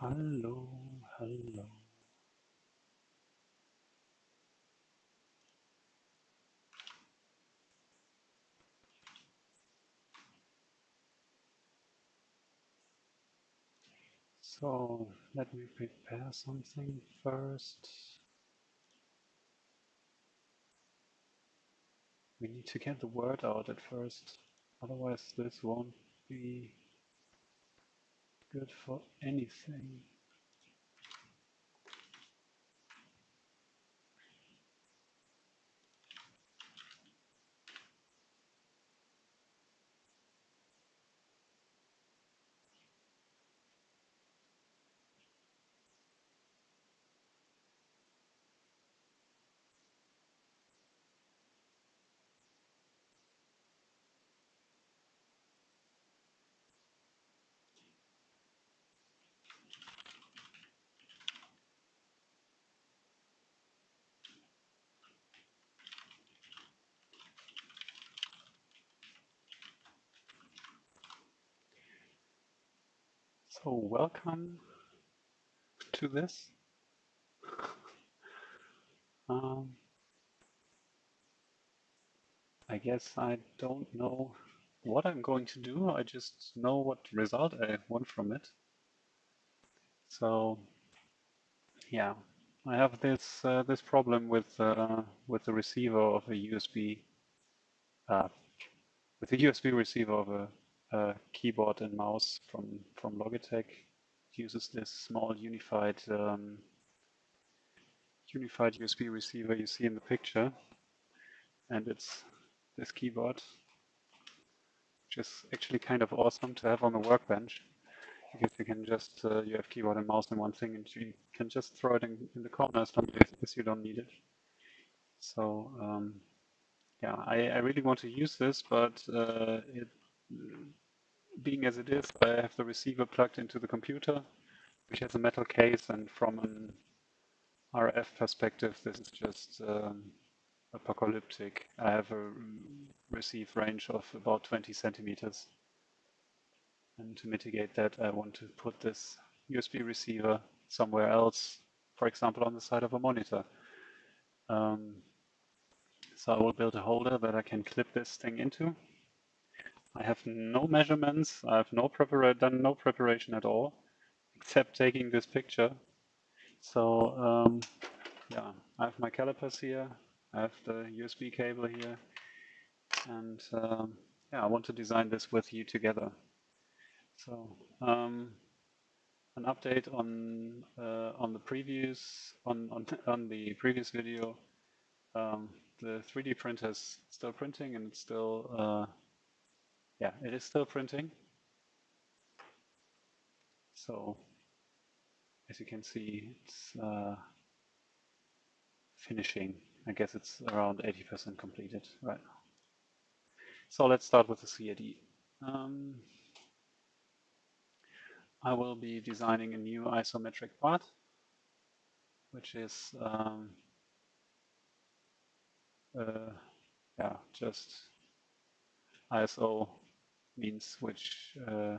Hallo, hallo. So let me prepare something first. We need to get the word out at first, otherwise this won't be good for anything. So welcome to this. Um, I guess I don't know what I'm going to do. I just know what result I want from it. So yeah, I have this uh, this problem with uh, with the receiver of a USB uh, with the USB receiver of a, a, keyboard and mouse from from Logitech. Uses this small unified um, unified USB receiver you see in the picture, and it's this keyboard, which is actually kind of awesome to have on the workbench because you can just uh, you have keyboard and mouse in one thing, and you can just throw it in, in the corner as long as you don't need it. So um, yeah, I, I, really want to use this, but uh, it, being as it is, I have the receiver plugged into the computer, which has a metal case, and from an RF perspective, this is just um, apocalyptic. I have a receive range of about 20 centimeters. And to mitigate that, I want to put this USB receiver somewhere else, for example, on the side of a monitor. Um, so I will build a holder that I can clip this thing into. I have no measurements. I have no done no preparation at all, except taking this picture. So um, yeah, I have my calipers here. I have the USB cable here, and um, yeah, I want to design this with you together. So um, an update on uh, on the previous on on on the previous video. Um, the 3D printer is still printing and it's still uh, yeah it is still printing. So as you can see, it's uh, finishing. I guess it's around 80% completed right now. So let's start with the CAD. Um, I will be designing a new ISO metric part, which is um, uh, yeah, just ISO means which uh,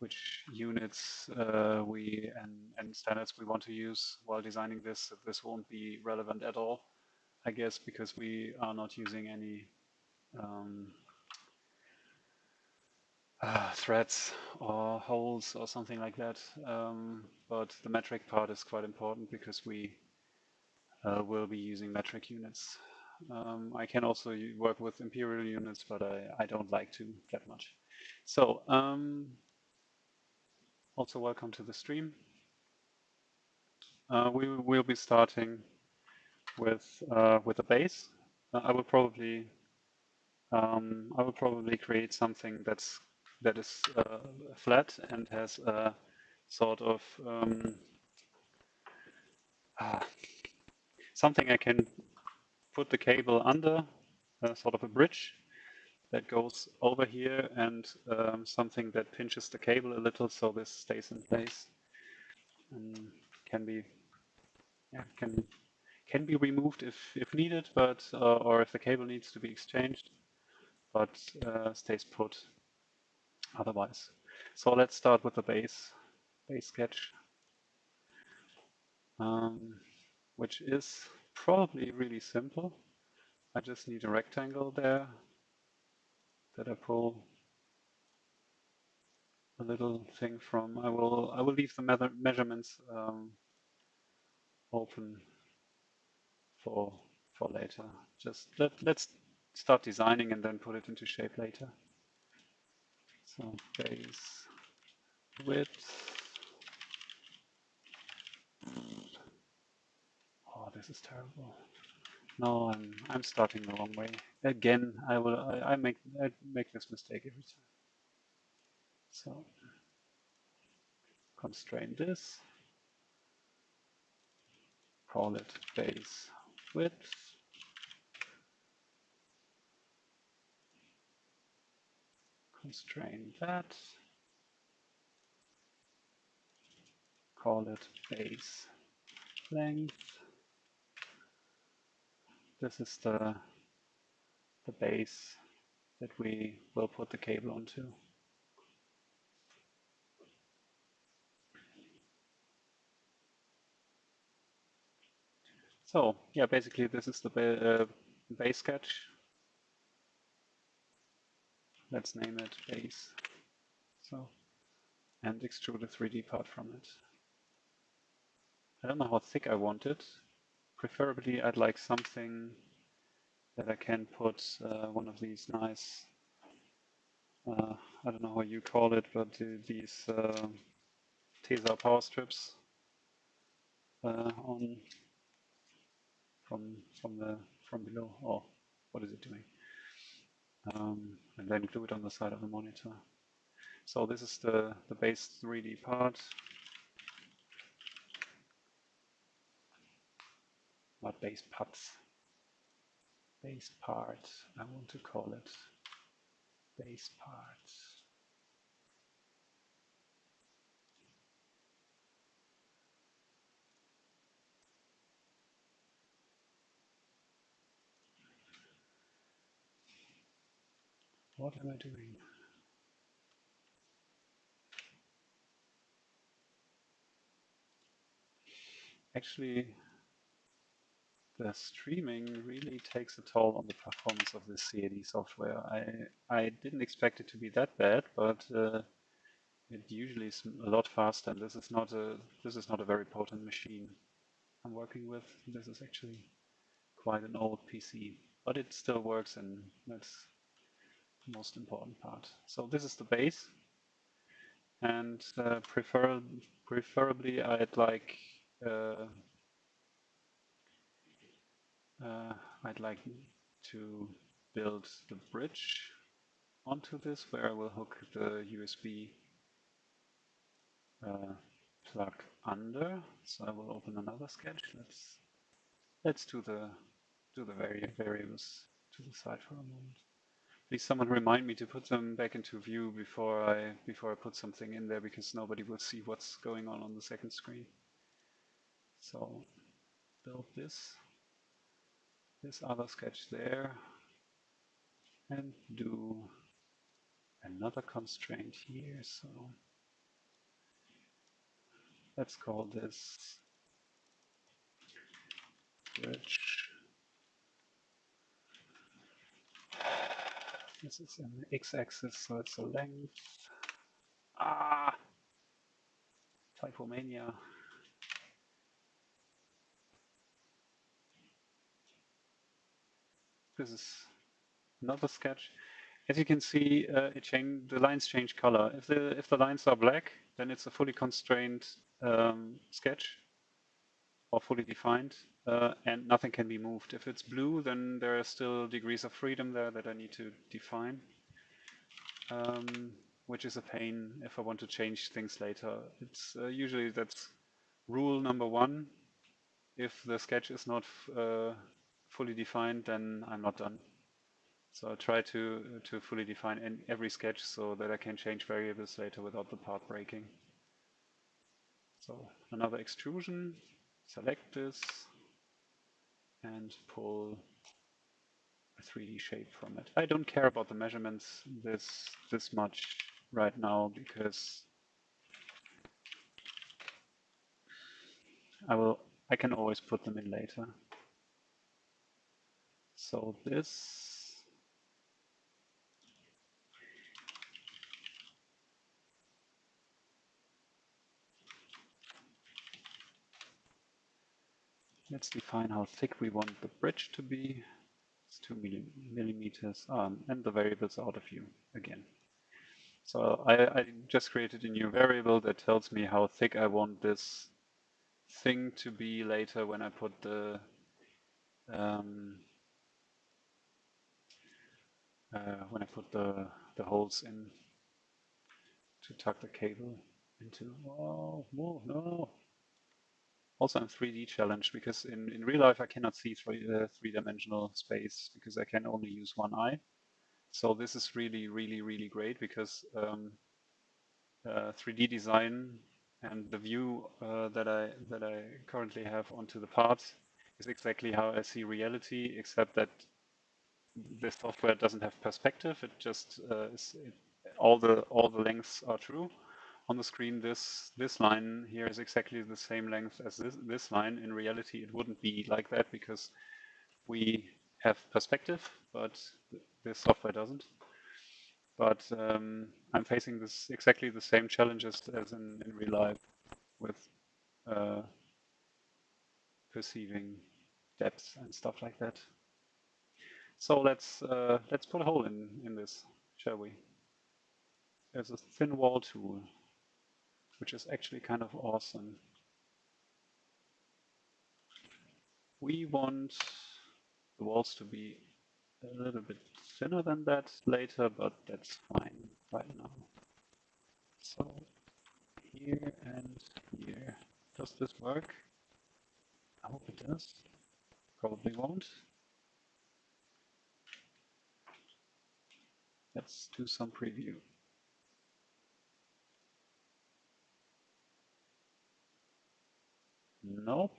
which units uh, we and, and standards we want to use while designing this. This won't be relevant at all, I guess, because we are not using any um, uh, threads or holes or something like that. Um, but the metric part is quite important because we uh, will be using metric units. Um, I can also work with imperial units, but I, I don't like to that much. So, um, also welcome to the stream. Uh, we will be starting with uh, with a base. Uh, I will probably um, I will probably create something that's that is uh, flat and has a sort of um, ah, something I can put the cable under, uh, sort of a bridge that goes over here and um, something that pinches the cable a little so this stays in place and can be yeah, can can be removed if if needed but uh, or if the cable needs to be exchanged but uh, stays put otherwise. So let's start with the base base sketch, um, which is probably really simple. I just need a rectangle there that I pull a little thing from. I will I will leave the measurements um, open for for later. Just let let's start designing and then put it into shape later. So base width. Oh, this is terrible. No, I'm I'm starting the wrong way. Again, I will I, I make I make this mistake every time. So constrain this, call it base width, constrain that, call it base length. This is the, the base that we will put the cable onto. So yeah, basically this is the ba uh, base sketch. Let's name it base. So, and extrude a 3D part from it. I don't know how thick I want it. Preferably I'd like something that I can put uh, one of these nice, uh, I don't know how you call it, but uh, these Tesa power strips uh, on from from the from below. Oh, what is it doing? Um, and then glue it on the side of the monitor. So this is the the base 3D part. Not base parts. Base parts, I want to call it base parts. What am I doing? Actually, the streaming really takes a toll on the performance of the CAD software. I, I didn't expect it to be that bad, but uh, it usually is a lot faster. And this is not a this is not a very potent machine I'm working with. This is actually quite an old PC, but it still works, and that's the most important part. So this is the base and uh, prefer preferably I'd like uh, uh, I'd like to build the bridge onto this where I will hook the USB uh, plug under. So I will open another sketch. Let's let's do the do the vari variables to the side for a moment. Please someone remind me to put them back into view before I before I put something in there because nobody will see what's going on on the second screen. So build this, this other sketch there and do another constraint here. So let's call this bridge This is an x-axis, so it's a length. Ah! Typomania. This is another sketch. As you can see, uh, the lines change color. If the if the lines are black, then it's a fully constrained um, sketch or fully defined uh, and nothing can be moved. If it's blue, then there are still degrees of freedom there that I need to define, um, which is a pain if I want to change things later. It's uh, usually that's rule number one. If the sketch is not uh, fully defined, then I'm not done. So I'll try to to fully define in every sketch so that I can change variables later without the part breaking. So another extrusion, select this, and pull a 3D shape from it. I don't care about the measurements this this much right now because I will, I can always put them in later. So this, let's define how thick we want the bridge to be. It's two millimeters, um, and the variables out of view again. So I, I, just created a new variable that tells me how thick I want this thing to be later when I put the um, uh, when I put the, the holes in to tuck the cable into. Oh, no! Also, I'm 3D challenged because in, in real life I cannot see three, uh, three-dimensional space because I can only use one eye. So this is really, really, really great because um, uh, 3D design and the view uh, that I that I currently have onto the parts is exactly how I see reality, except that the software doesn't have perspective. It just uh, is it, all the all the lengths are true. On the screen, this this line here is exactly the same length as this this line. In reality, it wouldn't be like that because we have perspective, but this software doesn't. But um, I'm facing this exactly the same challenges as in, in real life with uh, perceiving depth and stuff like that. So let's uh, let's put a hole in in this, shall we? There's a thin wall tool, which is actually kind of awesome. We want the walls to be a little bit thinner than that later, but that's fine right now. So here and here. Does this work? I hope it does. Probably won't. Let's do some preview. Nope.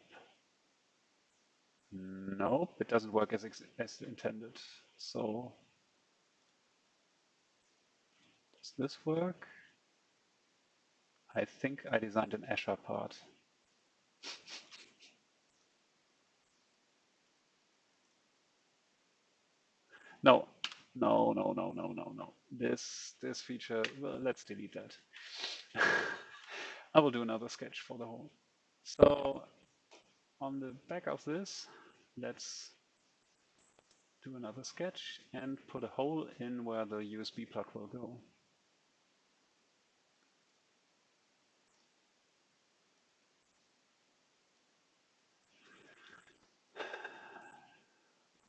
Nope, it doesn't work as, as intended. So does this work? I think I designed an Escher part. no, no, no, no, no, no, no. This this feature, well, let's delete that. I will do another sketch for the whole. So on the back of this, let's do another sketch and put a hole in where the USB plug will go.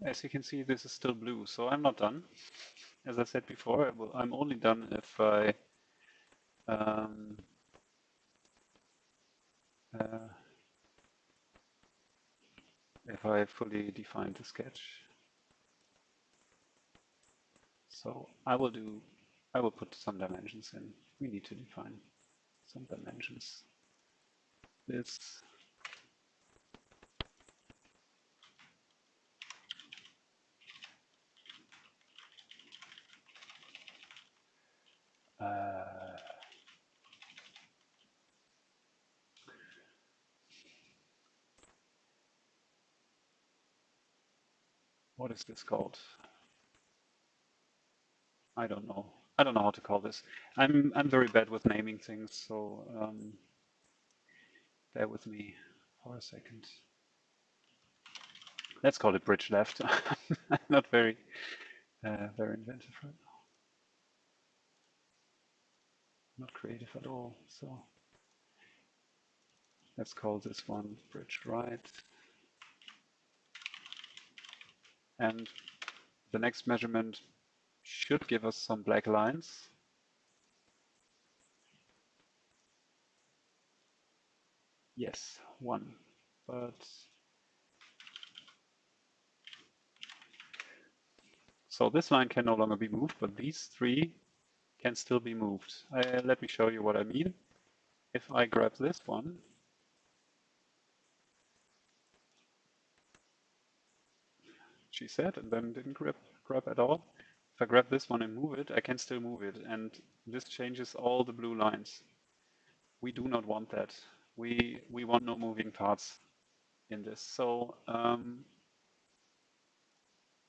As you can see, this is still blue, so I'm not done. As I said before, I'm only done if I um, uh, if I fully define the sketch. So I will do, I will put some dimensions in. We need to define some dimensions. This uh, what is this called? I don't know. I don't know how to call this. I'm I'm very bad with naming things, so um, bear with me for a second. Let's call it bridge left. I'm not very uh, very inventive right now. Not creative at all. So let's call this one bridge right. And the next measurement should give us some black lines. Yes, one, but so this line can no longer be moved, but these three can still be moved. Uh, let me show you what I mean. If I grab this one, she said, and then didn't grab, grab at all. If I grab this one and move it, I can still move it. And this changes all the blue lines. We do not want that. we we want no moving parts in this. So um,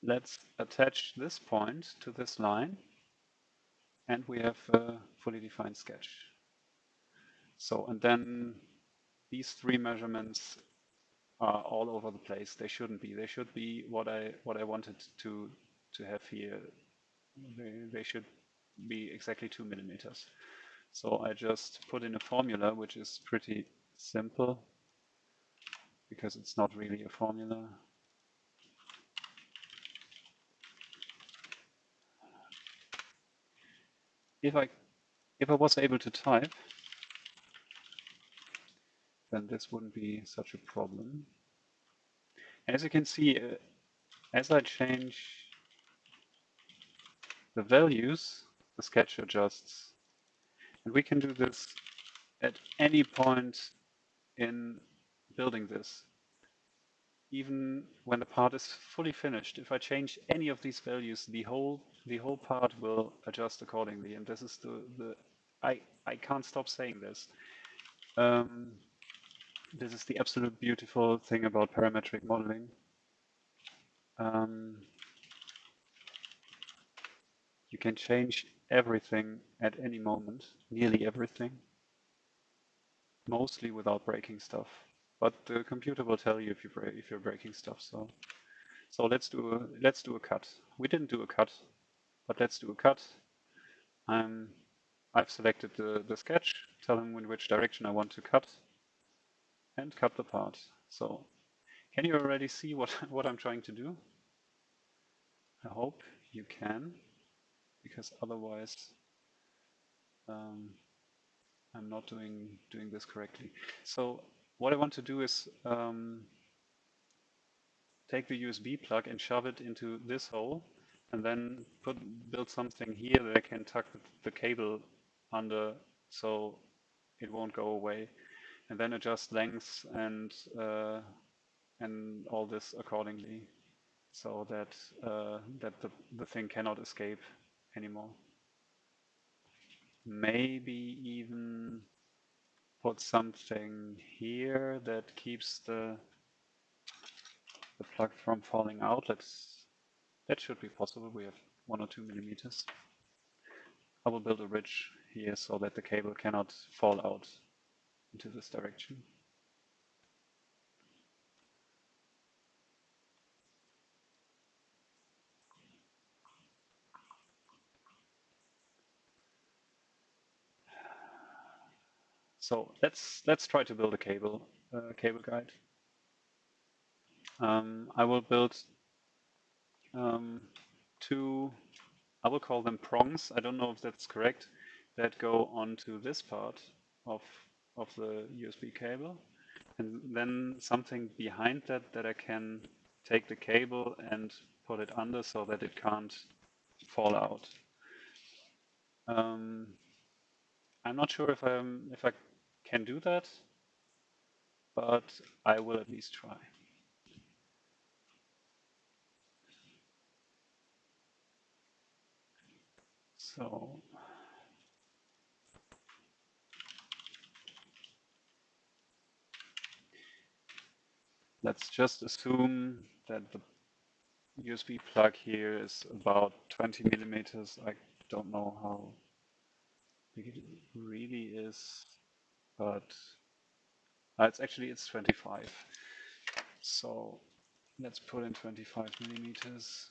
let's attach this point to this line and we have a fully defined sketch. So, and then these three measurements are all over the place. They shouldn't be. They should be what I what I wanted to to have here. They, they should be exactly two millimeters. So I just put in a formula which is pretty simple because it's not really a formula. If I if I was able to type, then this wouldn't be such a problem. As you can see, uh, as I change the values, the sketch adjusts. And we can do this at any point in building this. Even when the part is fully finished, if I change any of these values, the whole the whole part will adjust accordingly. And this is the, the I, I can't stop saying this. Um, this is the absolute beautiful thing about parametric modeling. Um, you can change everything at any moment, nearly everything, mostly without breaking stuff. But the computer will tell you if you if you're breaking stuff. So, so let's do a let's do a cut. We didn't do a cut, but let's do a cut. I'm I've selected the the sketch, tell him in which direction I want to cut, and cut the part. So, can you already see what what I'm trying to do? I hope you can because otherwise um, I'm not doing doing this correctly. So what I want to do is um, take the USB plug and shove it into this hole and then put build something here that I can tuck the cable under so it won't go away and then adjust lengths and uh, and all this accordingly so that uh, that the, the thing cannot escape anymore. Maybe even put something here that keeps the the plug from falling out. Let's that should be possible. We have one or two millimeters. I will build a ridge here so that the cable cannot fall out into this direction. So let's let's try to build a cable uh, cable guide. Um, I will build um, two. I will call them prongs. I don't know if that's correct. That go onto this part of of the USB cable, and then something behind that that I can take the cable and put it under so that it can't fall out. Um, I'm not sure if I'm if I can do that, but I will at least try. So let's just assume that the USB plug here is about 20 millimeters. I don't know how big it really is but uh, it's actually it's 25. So let's put in 25 millimeters.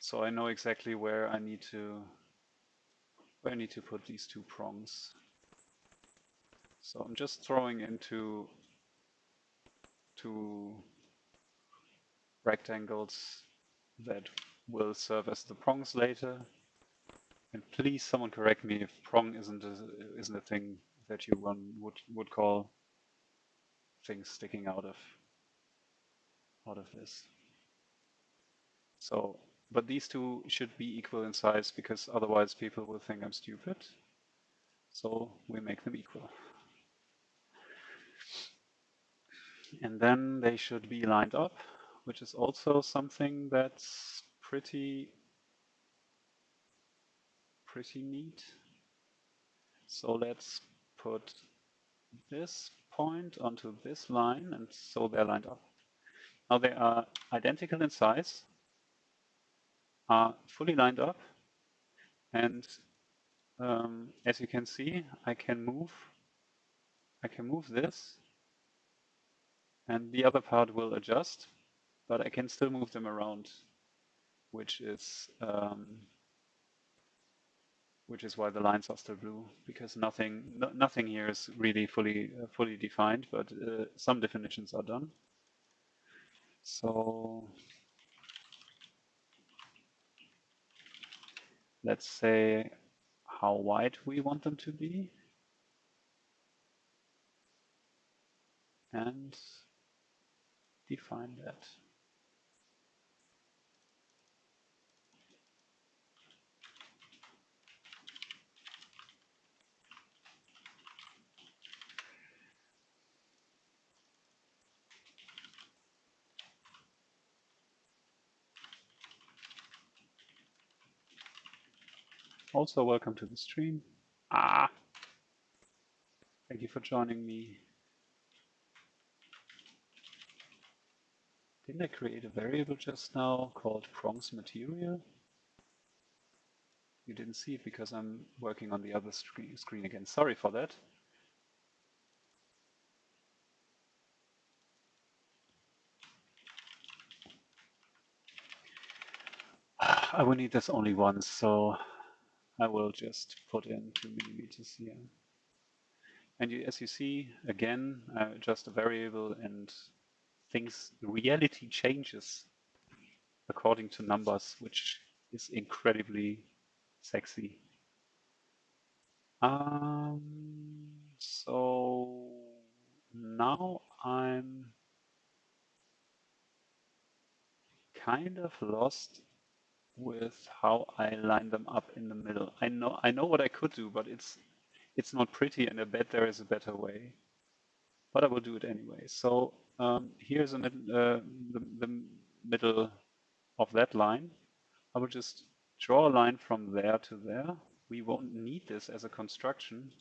So I know exactly where I need to where I need to put these two prongs. So I'm just throwing into two rectangles that will serve as the prongs later. And please, someone correct me if prong isn't a, isn't a thing that you one would would call things sticking out of out of this. So, but these two should be equal in size because otherwise people will think I'm stupid. So we make them equal. And then they should be lined up, which is also something that's pretty pretty neat. So let's put this point onto this line, and so they're lined up. Now they are identical in size, are fully lined up, and um, as you can see, I can move, I can move this, and the other part will adjust, but I can still move them around, which is um, which is why the lines are still blue because nothing no, nothing here is really fully uh, fully defined, but uh, some definitions are done. So let's say how wide we want them to be. And define that. Also, welcome to the stream. Ah, thank you for joining me. Didn't I create a variable just now called prongs material? You didn't see it because I'm working on the other screen, screen again. Sorry for that. I will need this only once, so I will just put in two millimeters here. And you, as you see, again, uh, just a variable and things, reality changes according to numbers, which is incredibly sexy. Um, so now I'm kind of lost with how I line them up in the middle. I know I know what I could do, but it's it's not pretty, and I bet there is a better way. But I will do it anyway. So um, here's uh, the, the middle of that line. I will just draw a line from there to there. We won't need this as a construction,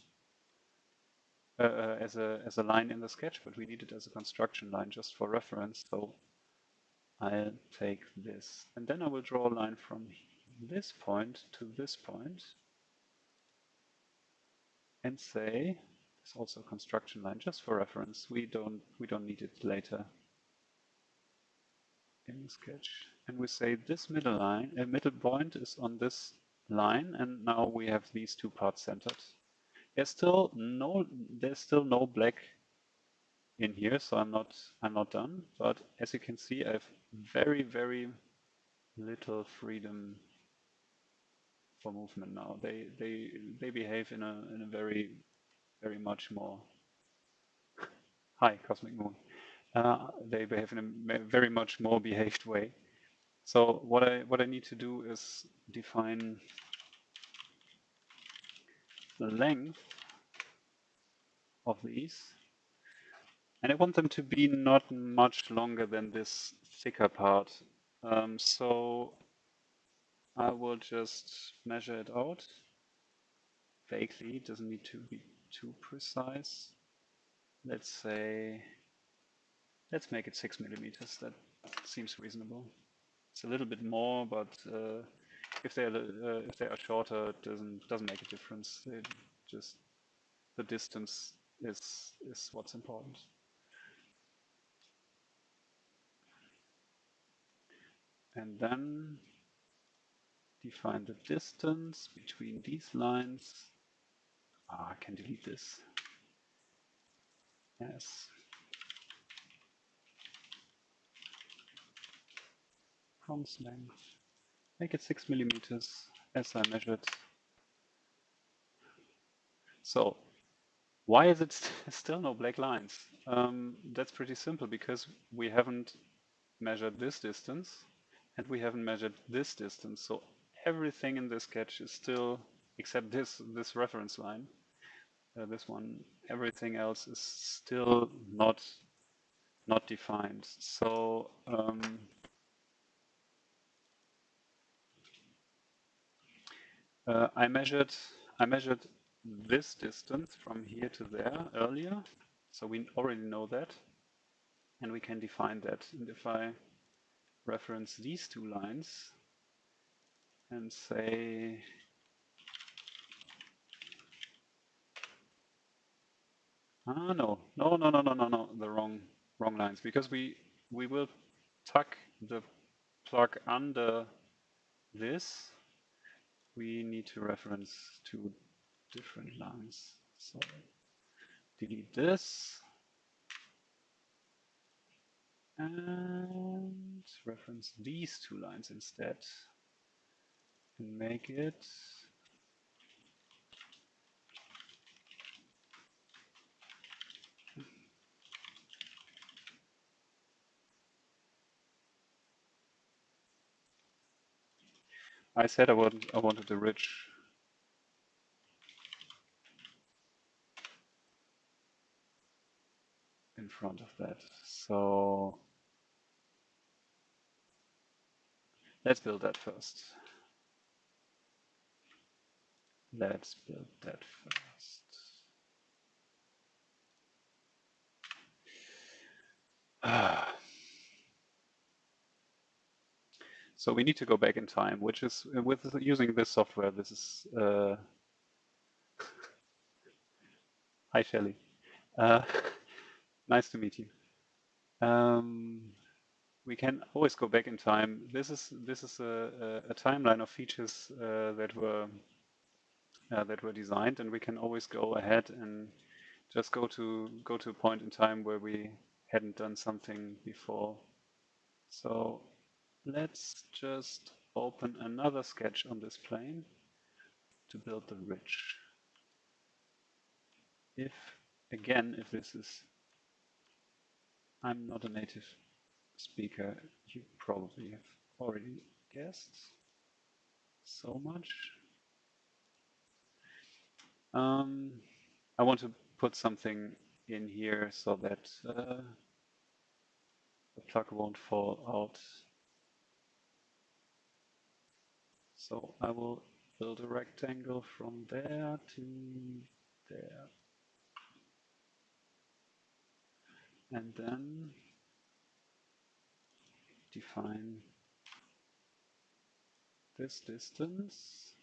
uh, uh as a as a line in the sketch, but we need it as a construction line just for reference. So I'll take this. And then I will draw a line from this point to this point and say, it's also a construction line just for reference. We don't we don't need it later in the sketch. And we say this middle line, a uh, middle point is on this line, and now we have these two parts centered. There's still no there's still no black in here, so I'm not I'm not done. But as you can see, I have very very little freedom for movement now. They they they behave in a in a very very much more hi cosmic moon. Uh, they behave in a very much more behaved way. So what I what I need to do is define the length of these and I want them to be not much longer than this thicker part. Um, so I will just measure it out vaguely, it doesn't need to be too precise. Let's say, let's make it six millimeters, that seems reasonable. It's a little bit more, but uh, if they are uh, if they are shorter, it doesn't doesn't make a difference. It just the distance is is what's important. And then define the distance between these lines. Ah, I can delete this. Yes. Prongs length. Make it six millimeters as I measured. So why is it st still no black lines? Um, that's pretty simple because we haven't measured this distance and we haven't measured this distance. So everything in this sketch is still, except this, this reference line, uh, this one, everything else is still not, not defined. So um, uh, I measured, I measured this distance from here to there earlier. So we already know that. And we can define that. And if I reference these two lines and say Ah no, no, no, no, no, no, no, the wrong wrong lines because we we will tuck the plug under this. We need to reference two different lines. So delete this and reference these two lines instead and make it I said I wanted I wanted a rich in front of that. So let's build that first. Let's build that first. Ah. So we need to go back in time, which is with using this software. This is uh, hi Shelly. Uh, nice to meet you. Um, we can always go back in time. This is this is a, a, a timeline of features uh, that were uh, that were designed, and we can always go ahead and just go to go to a point in time where we hadn't done something before. So let's just open another sketch on this plane to build the ridge. If, again, if this is, I'm not a native speaker, you probably have already guessed so much. Um, I want to put something in here so that uh, the plug won't fall out So I will build a rectangle from there to there. And then define this distance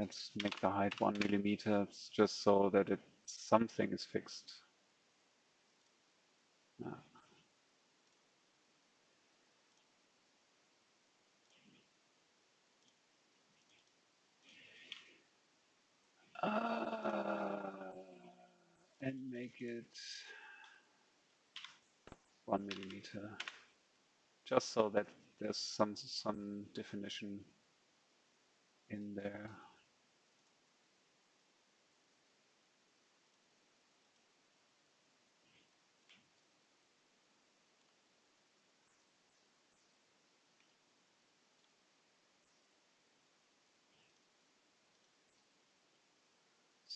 Let's make the height one millimeter just so that it something is fixed. Uh, and make it one millimeter, just so that there's some some definition in there.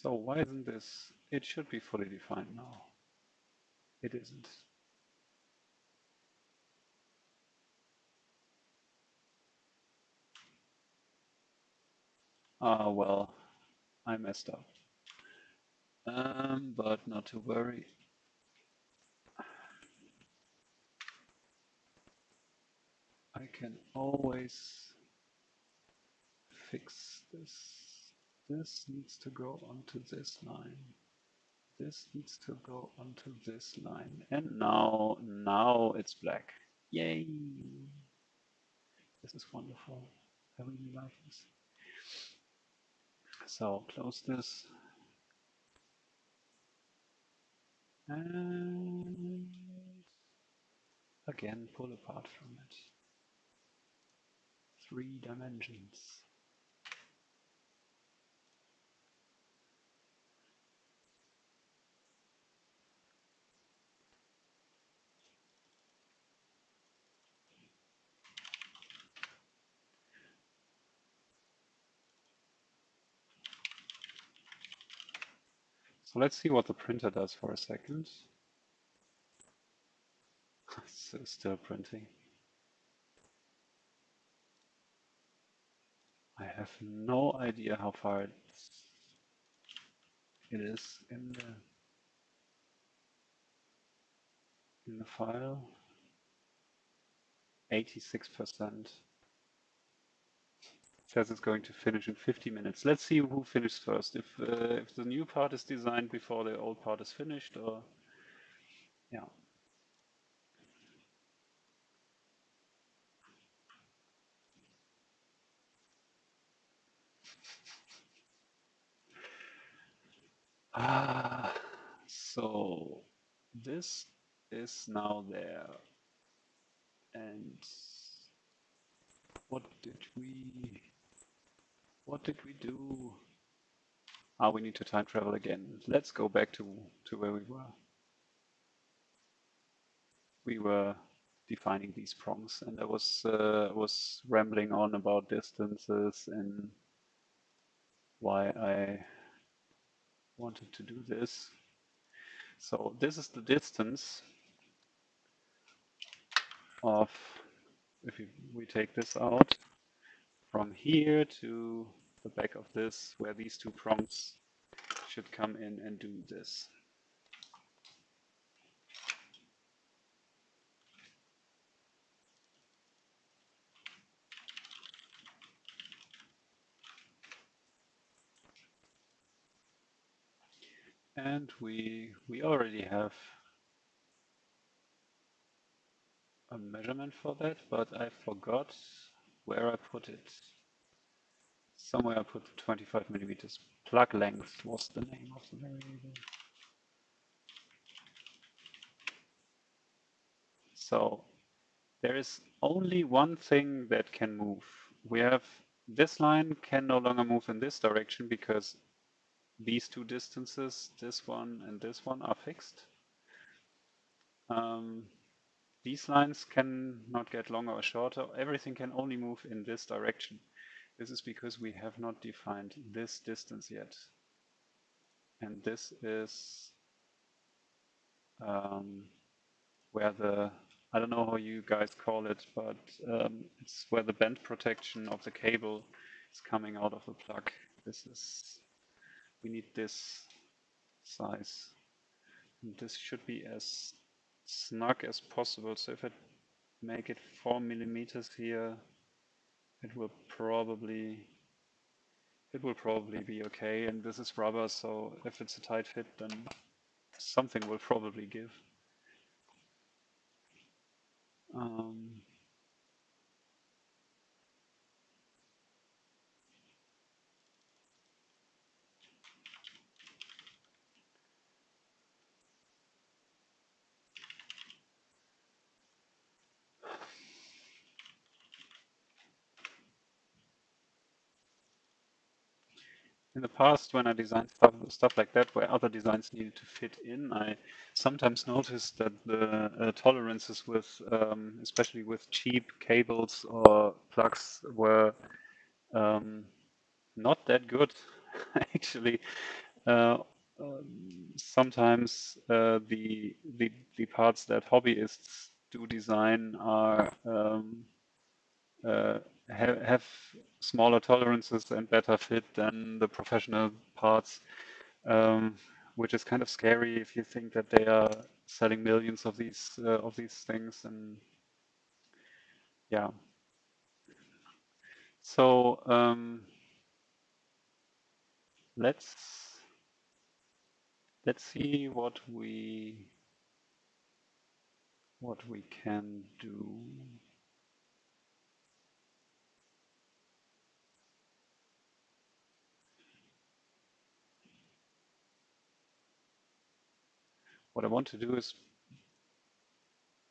So why isn't this? It should be fully defined now. It isn't. Ah, well, I messed up. Um, but not to worry. I can always fix this. This needs to go onto this line. This needs to go onto this line. And now, now it's black. Yay! This is wonderful. I really like this. So close this. And again, pull apart from it. Three dimensions. So let's see what the printer does for a second. still printing. I have no idea how far it is in the in the file. 86% says it's going to finish in 50 minutes. Let's see who finishes first. If uh, if the new part is designed before the old part is finished, or yeah. Ah, so this is now there. And what did we what did we do? Ah, we need to time travel again. Let's go back to, to where we were. We were defining these prongs and I was, uh, was rambling on about distances and why I wanted to do this. So this is the distance of, if we take this out, from here to the back of this, where these two prongs should come in and do this. And we, we already have a measurement for that, but I forgot where I put it. Somewhere I put the 25 millimeters. Plug length was the name of the variable. So there is only one thing that can move. We have this line can no longer move in this direction because these two distances, this one and this one, are fixed. Um, these lines can not get longer or shorter. Everything can only move in this direction. This is because we have not defined this distance yet. And this is um, where the, I don't know how you guys call it, but um, it's where the bend protection of the cable is coming out of the plug. This is, we need this size. And this should be as snug as possible. So if I make it four millimeters here, it will probably it will probably be okay. And this is rubber, so if it's a tight fit, then something will probably give. Um, in the past when I designed stuff, stuff like that where other designs needed to fit in, I sometimes noticed that the uh, tolerances with, um, especially with cheap cables or plugs were um, not that good actually. Uh, um, sometimes uh, the, the, the parts that hobbyists do design are have, have smaller tolerances and better fit than the professional parts, um, which is kind of scary if you think that they are selling millions of these uh, of these things and yeah. So um, let's let's see what we what we can do. What I want to do is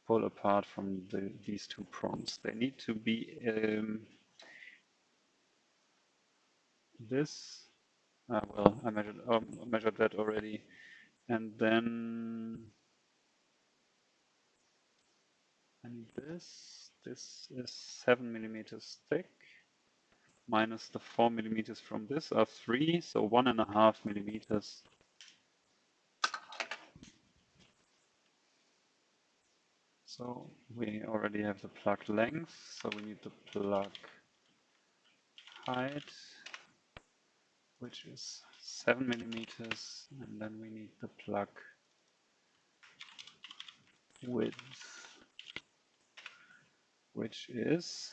pull apart from the, these two prongs. They need to be um, this. Uh, well, I measured, um, measured that already. And then and this. This is seven millimeters thick minus the four millimeters from this are three, so one and a half millimeters So we already have the plug length, so we need the plug height, which is 7 millimeters, and then we need the plug width, which is,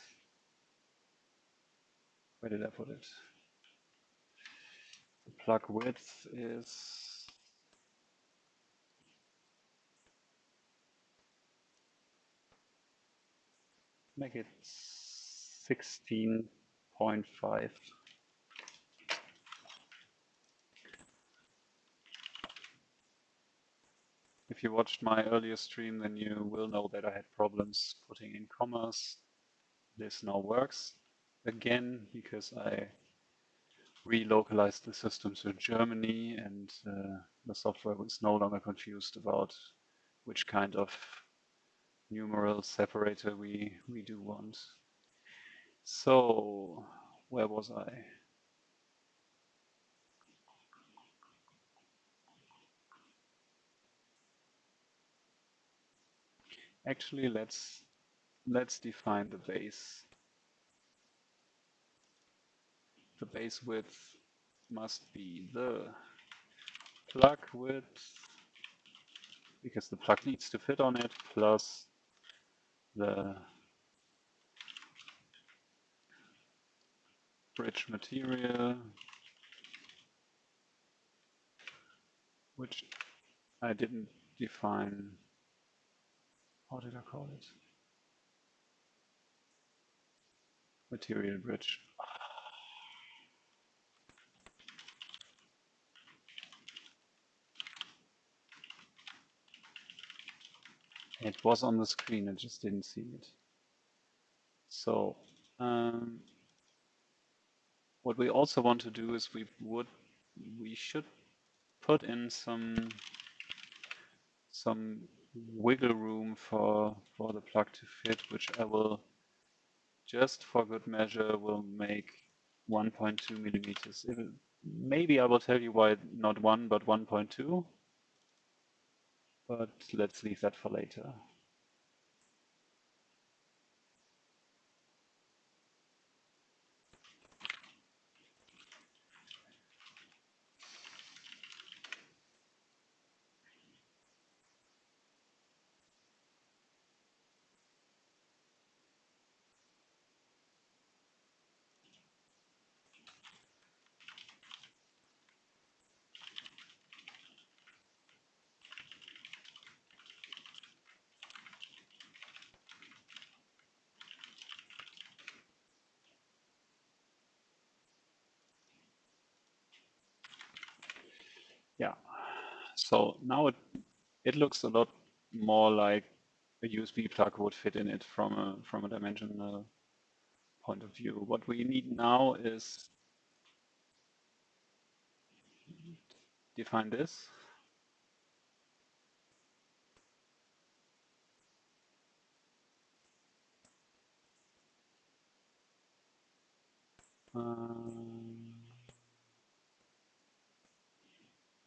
where did I put it? The plug width is make it 16.5. If you watched my earlier stream, then you will know that I had problems putting in commas. This now works again because I relocalized the system to Germany and uh, the software was no longer confused about which kind of numeral separator we, we do want. So where was I? Actually, let's let's define the base. The base width must be the plug width because the plug needs to fit on it plus the bridge material, which I didn't define. How did I call it? Material bridge. It was on the screen, I just didn't see it. So um, what we also want to do is we would we should put in some some wiggle room for for the plug to fit, which I will just for good measure will make 1.2 millimeters. It, maybe I will tell you why not one but 1.2 but let's leave that for later. Yeah. So now it it looks a lot more like a USB plug would fit in it from a from a dimensional point of view. What we need now is define this. Um,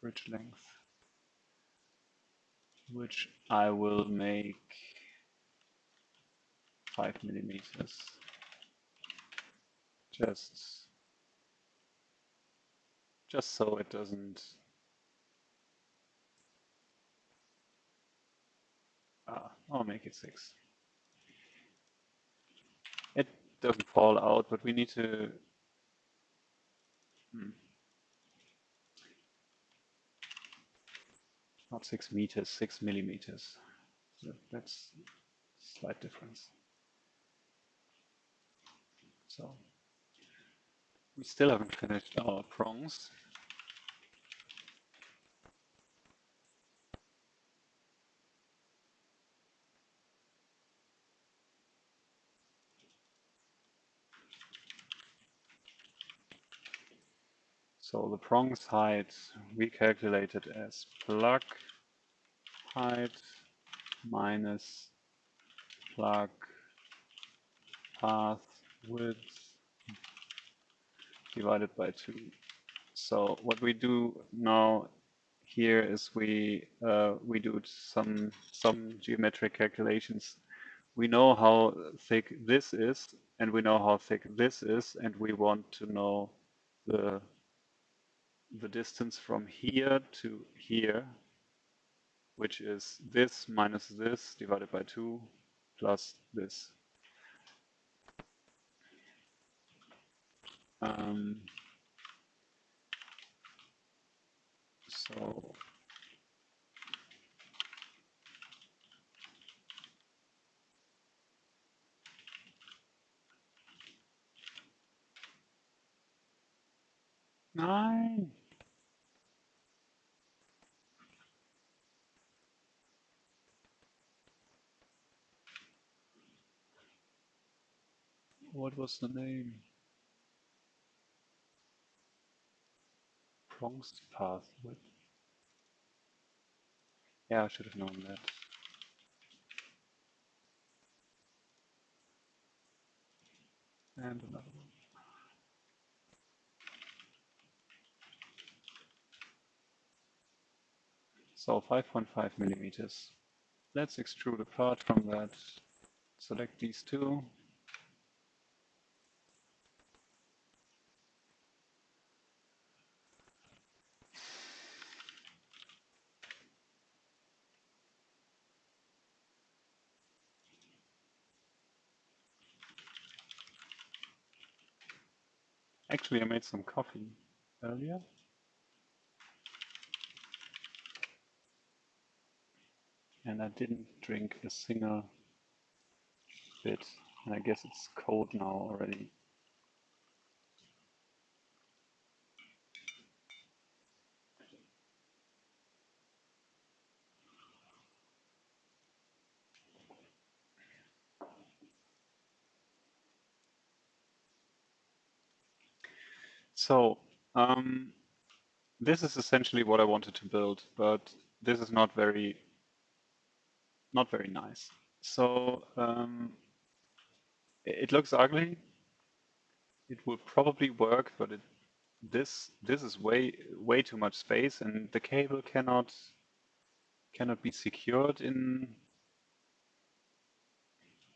bridge length, which I will make five millimeters. Just, just so it doesn't Ah, I'll make it six. It doesn't fall out, but we need to. Hmm. Not six meters, six millimeters. So that's slight difference. So we still haven't finished our prongs. So the prongs height we calculated as plug height minus plug path width divided by 2. So what we do now here is we uh, we do some some geometric calculations. We know how thick this is, and we know how thick this is, and we want to know the the distance from here to here, which is this minus this divided by 2 plus this. Um, so nine. What was the name? Prongs path width. Yeah, I should have known that. And another one. So 5.5 millimeters. Let's extrude apart from that. Select these two. Actually, I made some coffee earlier. And I didn't drink a single bit. And I guess it's cold now already. So um, this is essentially what I wanted to build, but this is not very, not very nice. So um, it looks ugly. It will probably work, but it, this this is way way too much space, and the cable cannot cannot be secured in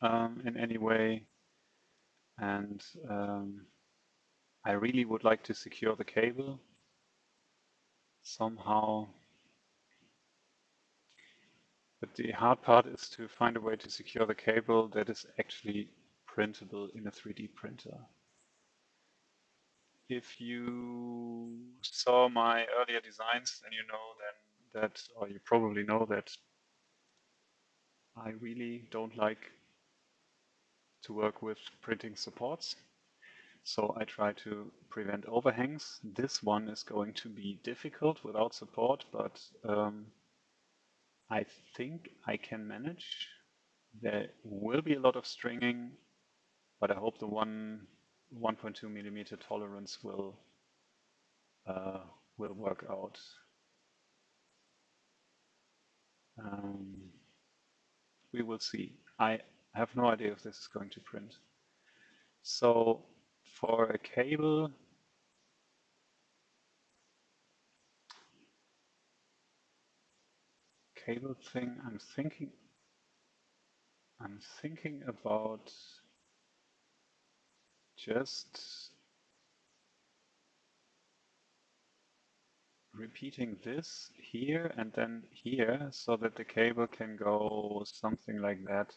um, in any way. And um, I really would like to secure the cable somehow. But the hard part is to find a way to secure the cable that is actually printable in a 3D printer. If you saw my earlier designs, then you know then that, or you probably know that I really don't like to work with printing supports. So I try to prevent overhangs. This one is going to be difficult without support, but um, I think I can manage. There will be a lot of stringing, but I hope the one 1.2 millimeter tolerance will uh, will work out. Um, we will see. I have no idea if this is going to print. So for a cable, cable thing, I'm thinking, I'm thinking about just repeating this here and then here so that the cable can go something like that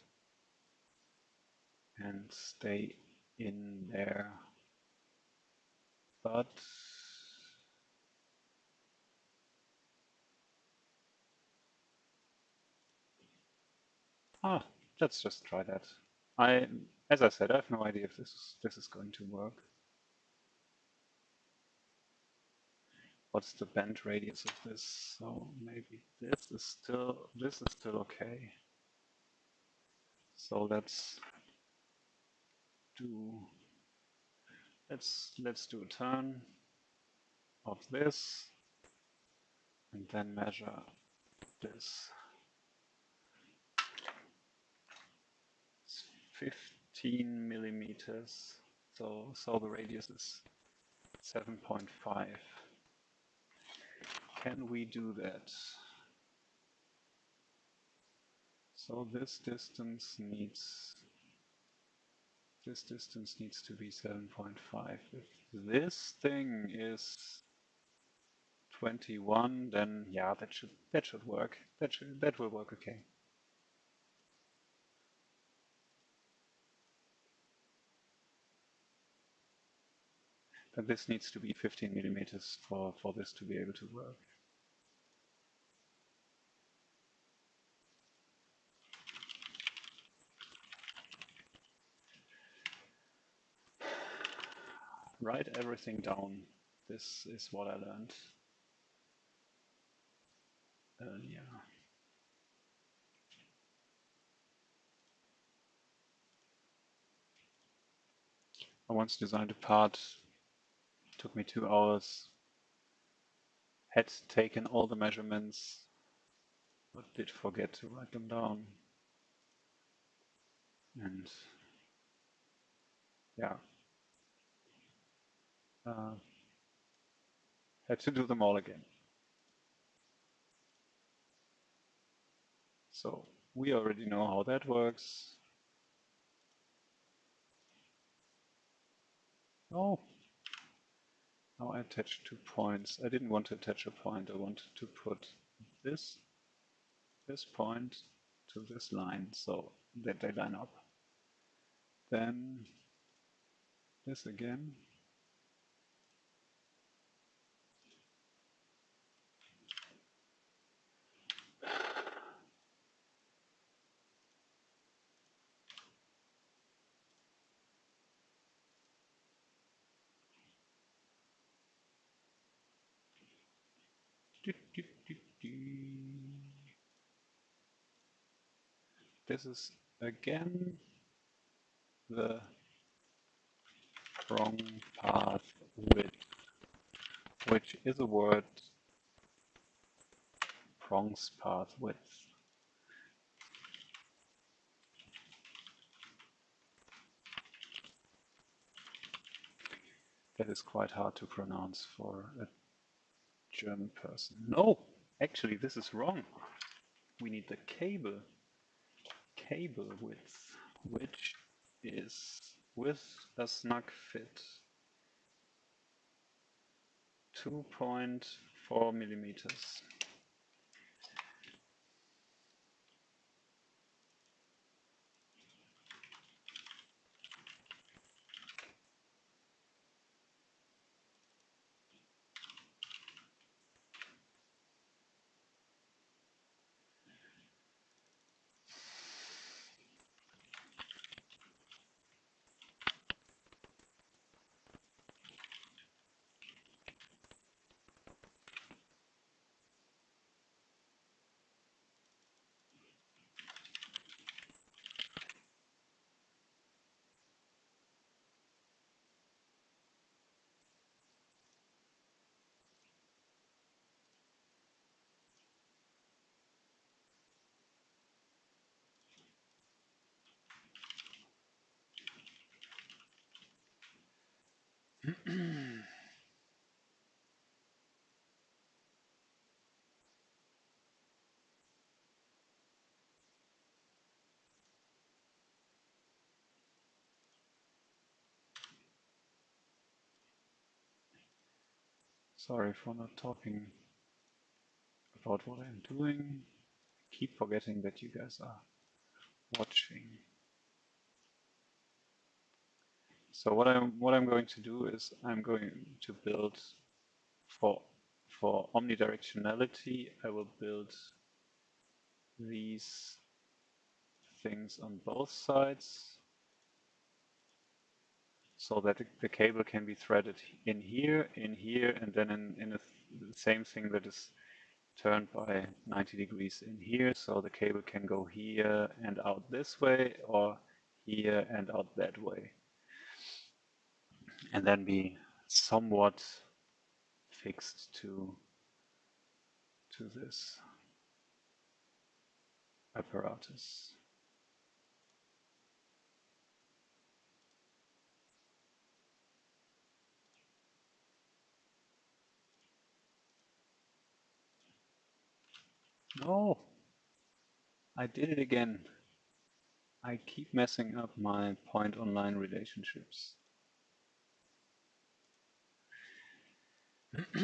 and stay in there but ah, let's just try that. I, as I said, I have no idea if this this is going to work. What's the bend radius of this? So maybe this is still this is still okay. So let's do let's let's do a turn of this and then measure this. It's 15 millimeters, so so the radius is 7.5. can we do that? So this distance needs this distance needs to be 7.5. If this thing is 21, then yeah, that should that should work. That should that will work okay. But this needs to be 15 millimeters for, for this to be able to work. Write everything down. This is what I learned earlier. I once designed a part took me two hours. Had taken all the measurements, but did forget to write them down. And yeah, uh, had to do them all again. So we already know how that works. Oh, now I attach two points. I didn't want to attach a point. I wanted to put this, this point to this line so that they line up. Then this again. This is again the wrong path width, which is a word prongs path width. That is quite hard to pronounce for a German person. No, actually this is wrong. We need the cable, cable width, which is with a snug fit 2.4 millimeters. Sorry for not talking about what I'm doing. I keep forgetting that you guys are watching. So what I'm what I'm going to do is I'm going to build for for omnidirectionality I will build these things on both sides so that the cable can be threaded in here, in here, and then in, in the same thing that is turned by 90 degrees in here. So the cable can go here and out this way or here and out that way. And then be somewhat fixed to, to this apparatus. No, I did it again. I keep messing up my point online relationships.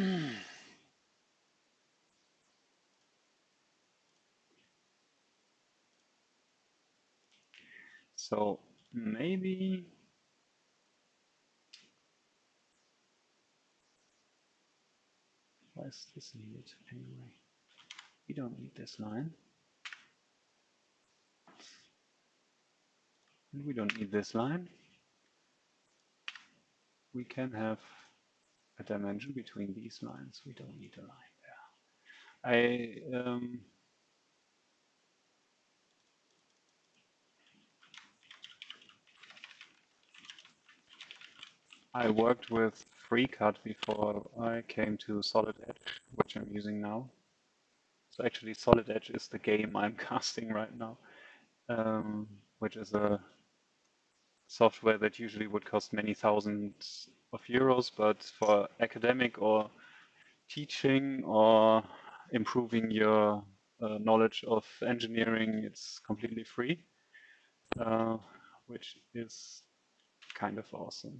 so maybe why is this needed anyway? We don't need this line. And we don't need this line. We can have a dimension between these lines. We don't need a line there. I um, I worked with FreeCAD before I came to Solid Edge, which I'm using now. So actually Solid Edge is the game I'm casting right now, um, which is a software that usually would cost many thousands of euros, but for academic or teaching or improving your uh, knowledge of engineering, it's completely free, uh, which is kind of awesome.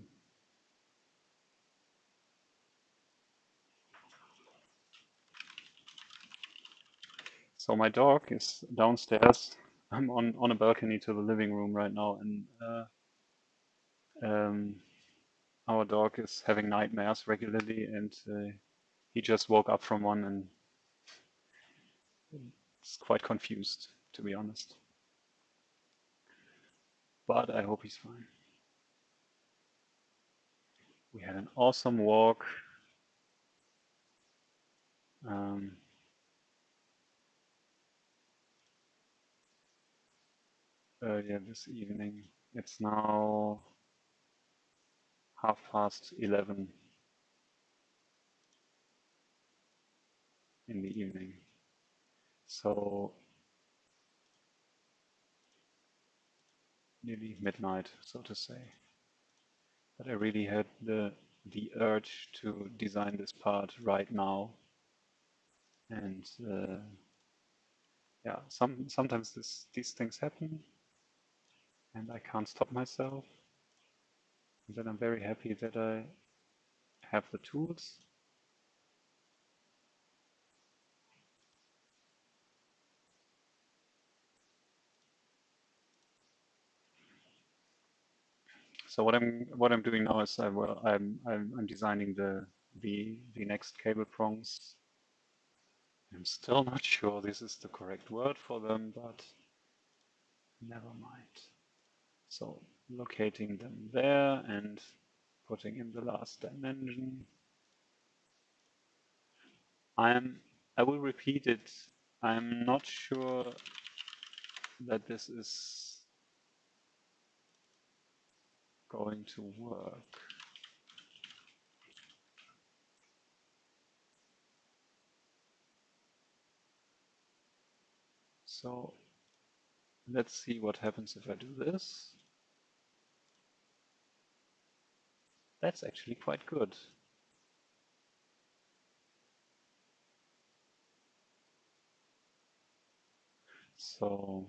So my dog is downstairs. I'm on, on a balcony to the living room right now, and uh, um, our dog is having nightmares regularly, and uh, he just woke up from one and is quite confused, to be honest. But I hope he's fine. We had an awesome walk. Um, earlier this evening. It's now half past 11 in the evening. So nearly midnight, so to say. But I really had the the urge to design this part right now. And uh, yeah, some sometimes this, these things happen and I can't stop myself. Then I'm very happy that I have the tools So what I'm what I'm doing now is I will I'm I'm, I'm designing the the the next cable prongs. I'm still not sure this is the correct word for them, but never mind. So locating them there and putting in the last dimension. I'm I will repeat it. I'm not sure that this is going to work. So let's see what happens if I do this. That's actually quite good. So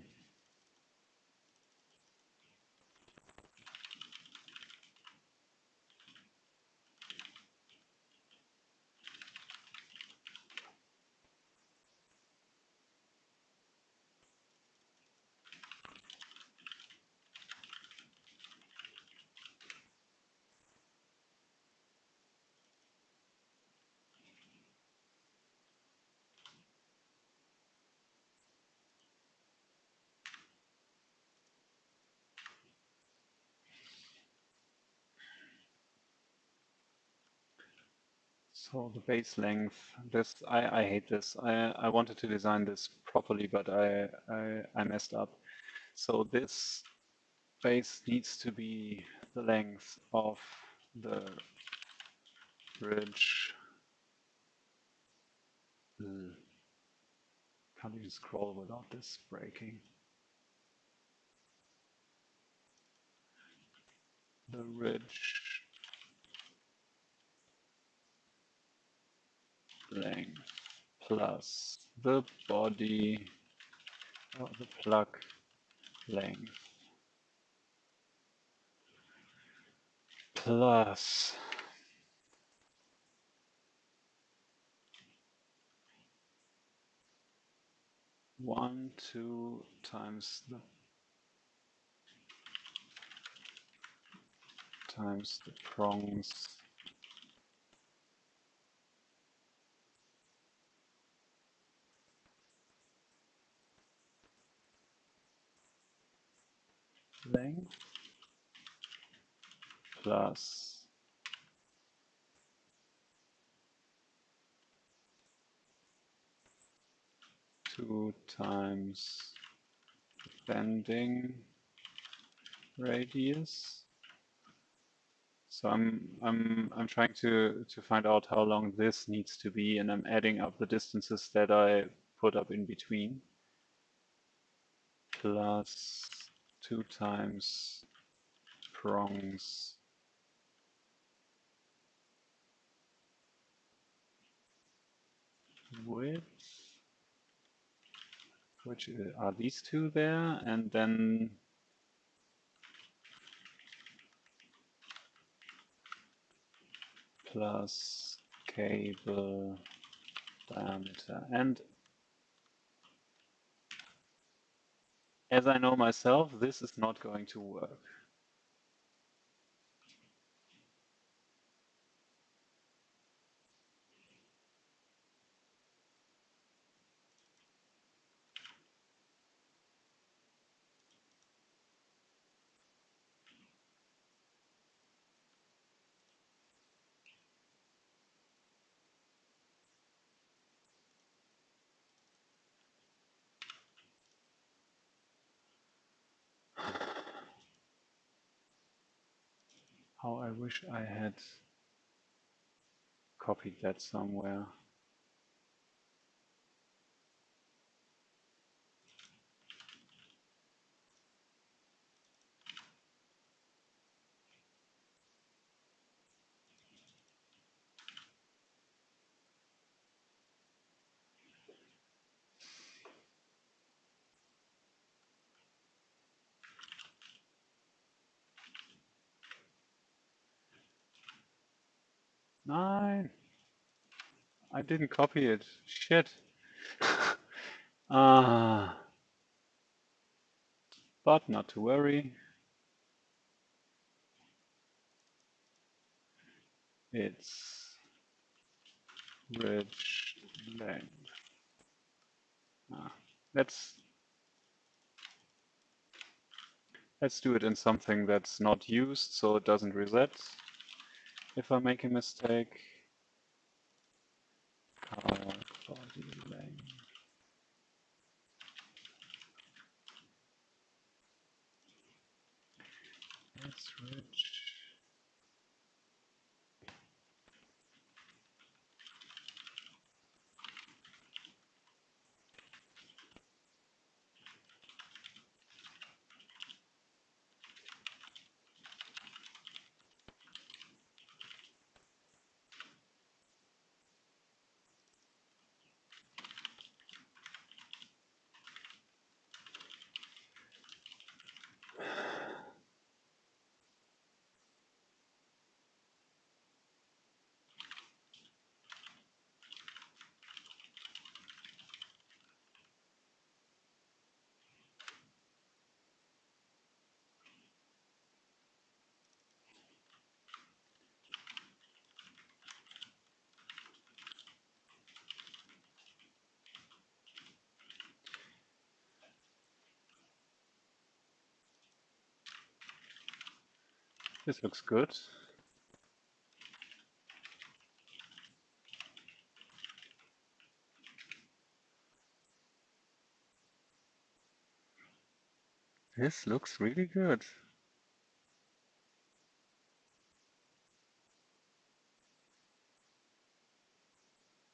So the base length, this I, I hate this. I, I wanted to design this properly, but I, I, I messed up. So this base needs to be the length of the bridge. Ugh. Can't even scroll without this breaking. The ridge length plus the body or the plug length plus one, two times the times the prongs length plus two times bending radius. So I'm I'm I'm trying to to find out how long this needs to be, and I'm adding up the distances that I put up in between. Plus two times prongs. Width, which uh, are these two there, and then plus cable diameter. And as I know myself, this is not going to work. How I wish I had copied that somewhere. Nine. I didn't copy it. Shit. Ah. uh, but not to worry. It's rich length. Ah, let's let's do it in something that's not used so it doesn't reset if I make a mistake. Car body rich. This looks good. This looks really good.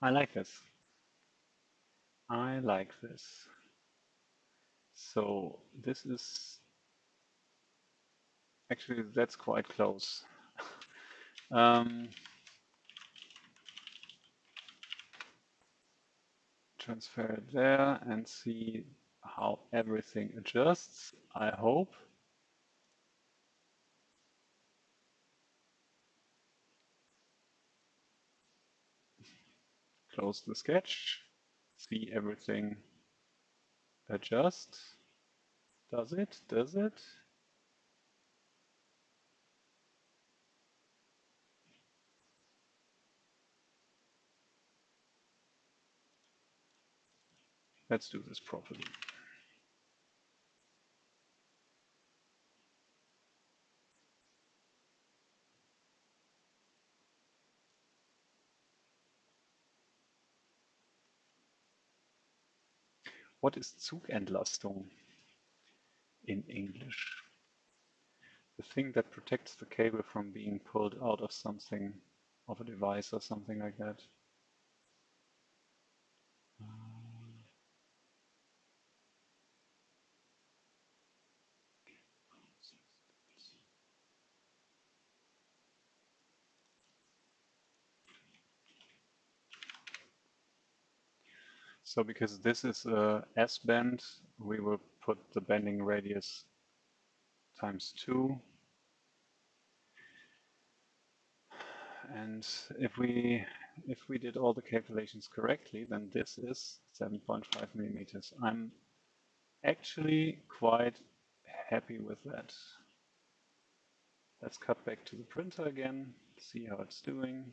I like this. I like this. So this is Actually, that's quite close. um, transfer it there and see how everything adjusts, I hope. Close the sketch, see everything adjust. Does it? Does it? Let's do this properly. What is Zugentlastung in English? The thing that protects the cable from being pulled out of something, of a device or something like that. So because this is a S-bend, we will put the bending radius times 2. And if we if we did all the calculations correctly, then this is 7.5 millimeters. I'm actually quite happy with that. Let's cut back to the printer again, see how it's doing.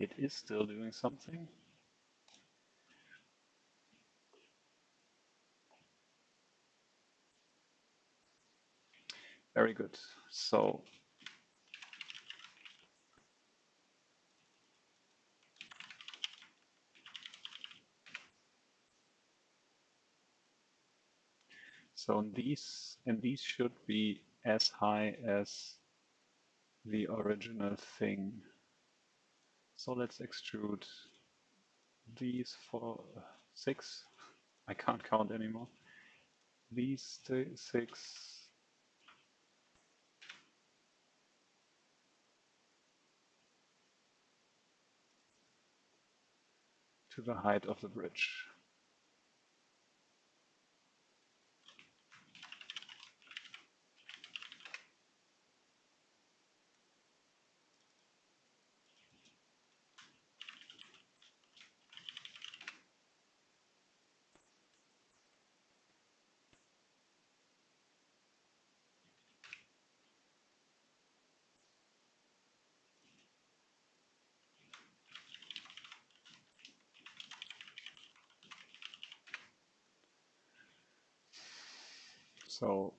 It is still doing something. Very good. So So these and these should be as high as the original thing. So let's extrude these for six. I can't count anymore. These six to the height of the bridge. So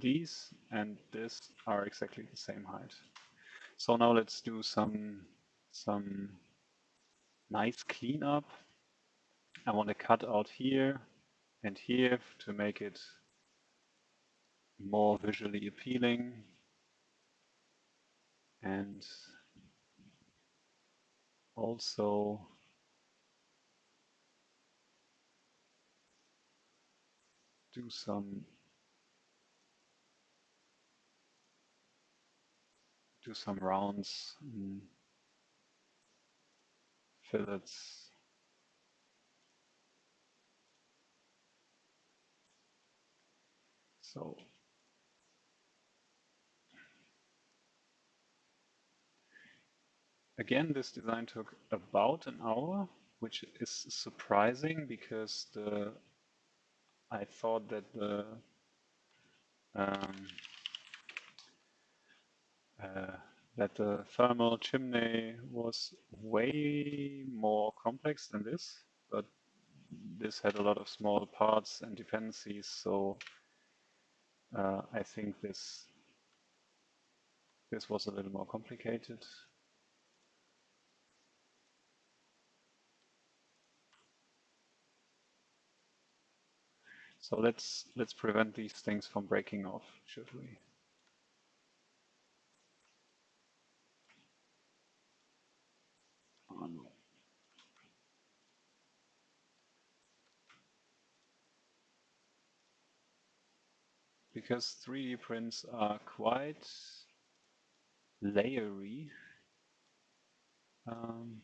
these and this are exactly the same height. So now let's do some some nice cleanup. I want to cut out here and here to make it more visually appealing and also do some do some rounds fillets. So again, this design took about an hour, which is surprising because the I thought that the um, uh, that the thermal chimney was way more complex than this, but this had a lot of small parts and dependencies, so uh, I think this this was a little more complicated. So let's let's prevent these things from breaking off, should we? Oh, no. Because 3D prints are quite layery. Um,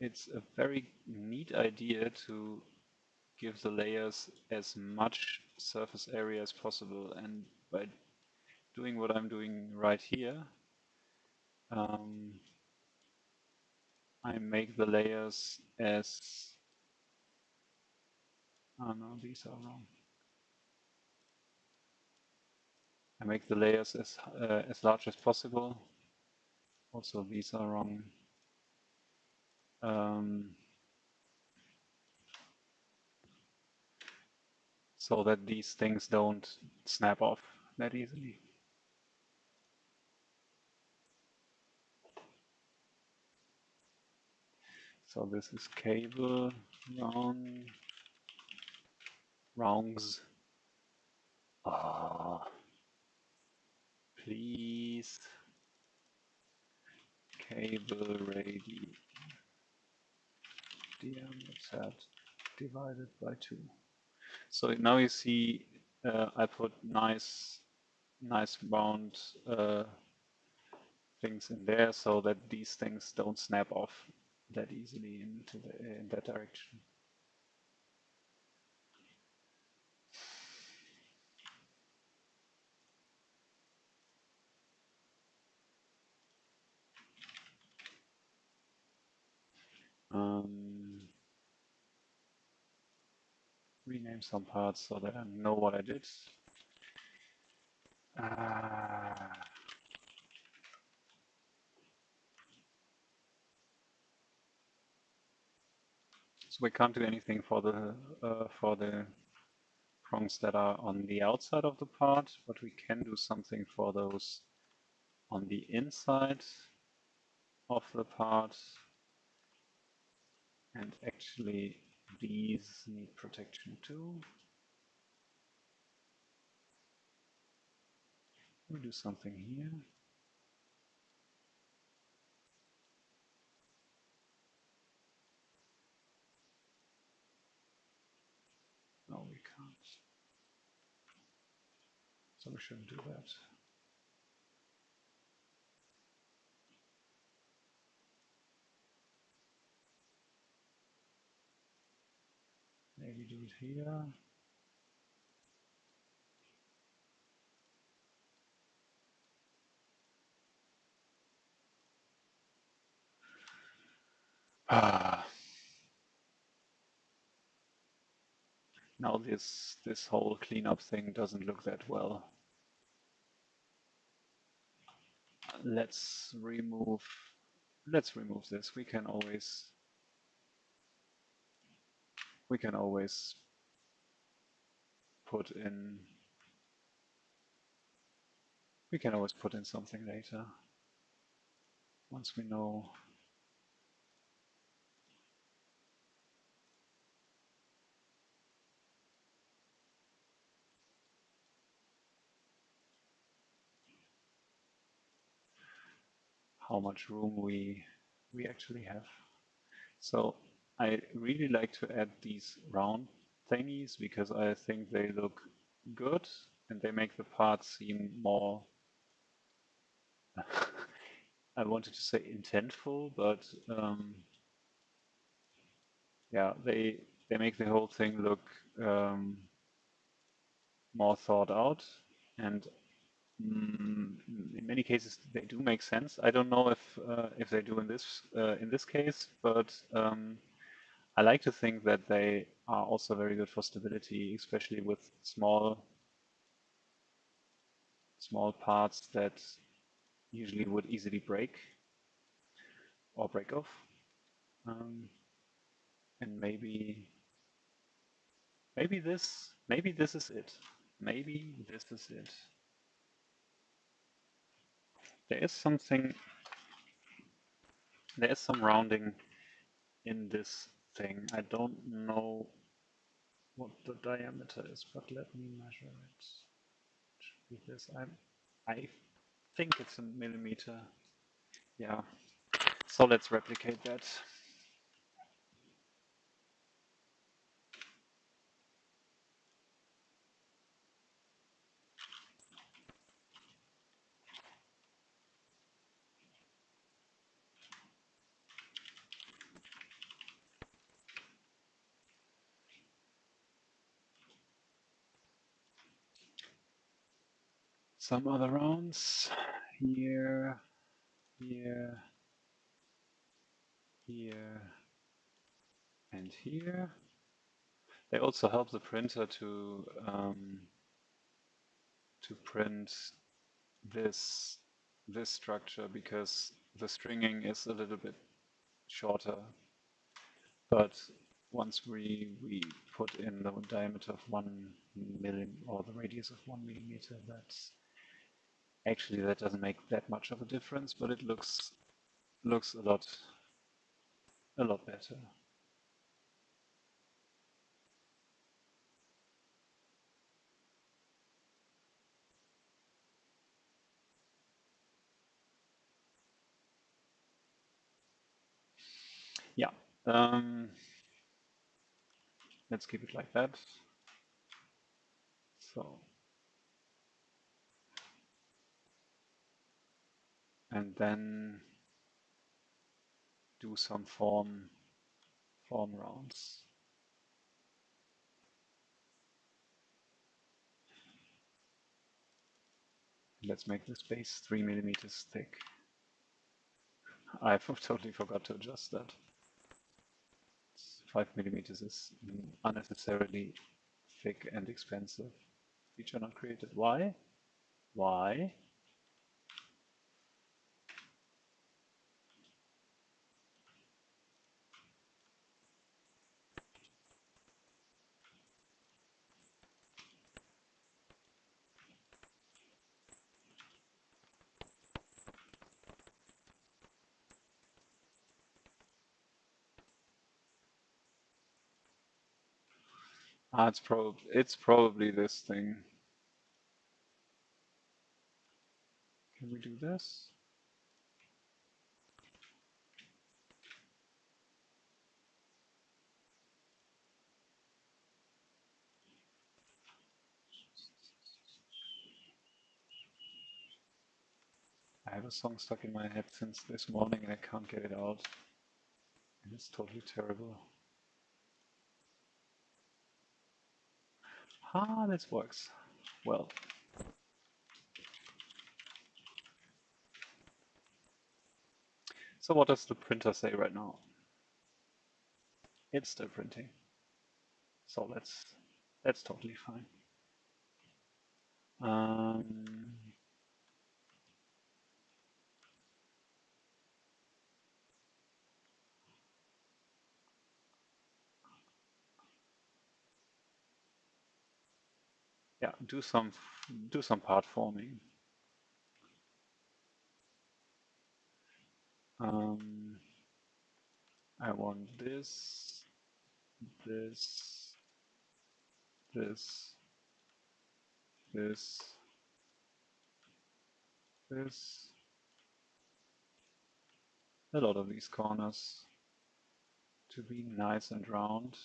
it's a very neat idea to give the layers as much surface area as possible. And by doing what I'm doing right here um, I make the layers as oh no these are wrong. I make the layers as uh, as large as possible. Also these are wrong. Um, so that these things don't snap off that easily. So this is cable round rounds. Ah, please cable radius diameter divided by two. So now you see uh, I put nice, nice round uh, things in there so that these things don't snap off that easily into the, in that direction. Um, rename some parts so that I know what I did. Ah. So we can't do anything for the uh, for the prongs that are on the outside of the part, but we can do something for those on the inside of the part. And actually these need protection too. We'll do something here. No, we can't. So we shouldn't do that. Maybe do it here. Ah. Now this this whole cleanup thing doesn't look that well. Let's remove let's remove this. We can always we can always put in we can always put in something later once we know how much room we we actually have. So I really like to add these round thingies because I think they look good and they make the part seem more I wanted to say intentful, but um, yeah, they they make the whole thing look um, more thought out and Mm, in many cases they do make sense. I don't know if uh, if they do in this uh, in this case, but um, I like to think that they are also very good for stability, especially with small small parts that usually would easily break or break off. Um, and maybe maybe this maybe this is it. Maybe this is it there is something, there is some rounding in this thing. I don't know what the diameter is, but let me measure it. it should be. I, I think it's a millimeter. Yeah. So let's replicate that. Some other rounds here, here, here, and here. They also help the printer to um, to print this this structure because the stringing is a little bit shorter. But once we we put in the diameter of one millim or the radius of one millimeter, that's actually that doesn't make that much of a difference, but it looks looks a lot a lot better. Yeah. Um, let's keep it like that. So, and then do some form form rounds. Let's make the space three millimeters thick. I totally forgot to adjust that. 5 millimeters is unnecessarily thick and expensive. Feature not created. Why? Why? Ah, it's probably it's probably this thing. Can we do this? I have a song stuck in my head since this morning and I can't get it out. And it's totally terrible. Ah, this works. Well. So what does the printer say right now? It's still printing. So that's that's totally fine. Um, yeah, do some do some part forming. Um, I want this, this, this, this, this, a lot of these corners to be nice and round.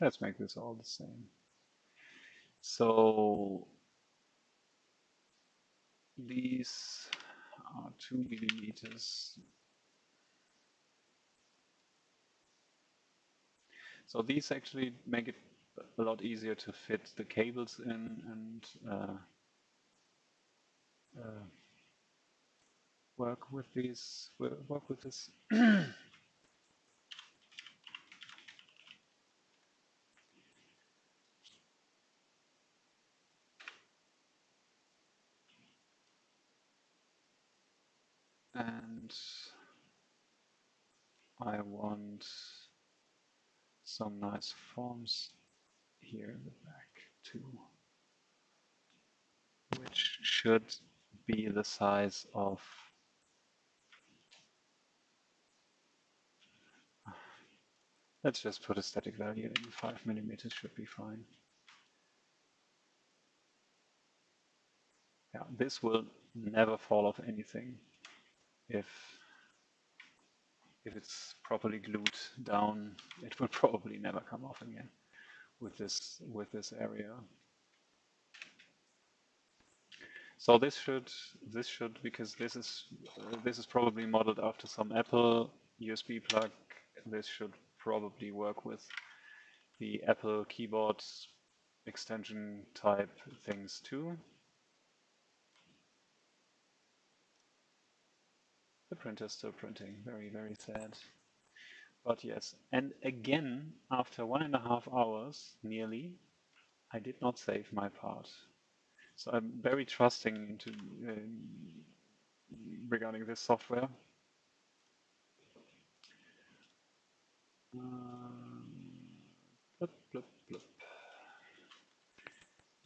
Let's make this all the same. So these are two millimeters. So these actually make it a lot easier to fit the cables in and uh, uh, work with these, work with this and I want some nice forms here in the back too, which should be the size of Let's just put a static value in 5 millimeters should be fine. Yeah, this will never fall off anything if if it's properly glued down, it will probably never come off again with this with this area. So this should this should because this is uh, this is probably modeled after some Apple USB plug. This should probably work with the Apple keyboard extension type things too. The printer's still printing, very, very sad. But yes, and again, after one and a half hours, nearly, I did not save my part. So I'm very trusting into uh, regarding this software. Um, blip, blip, blip.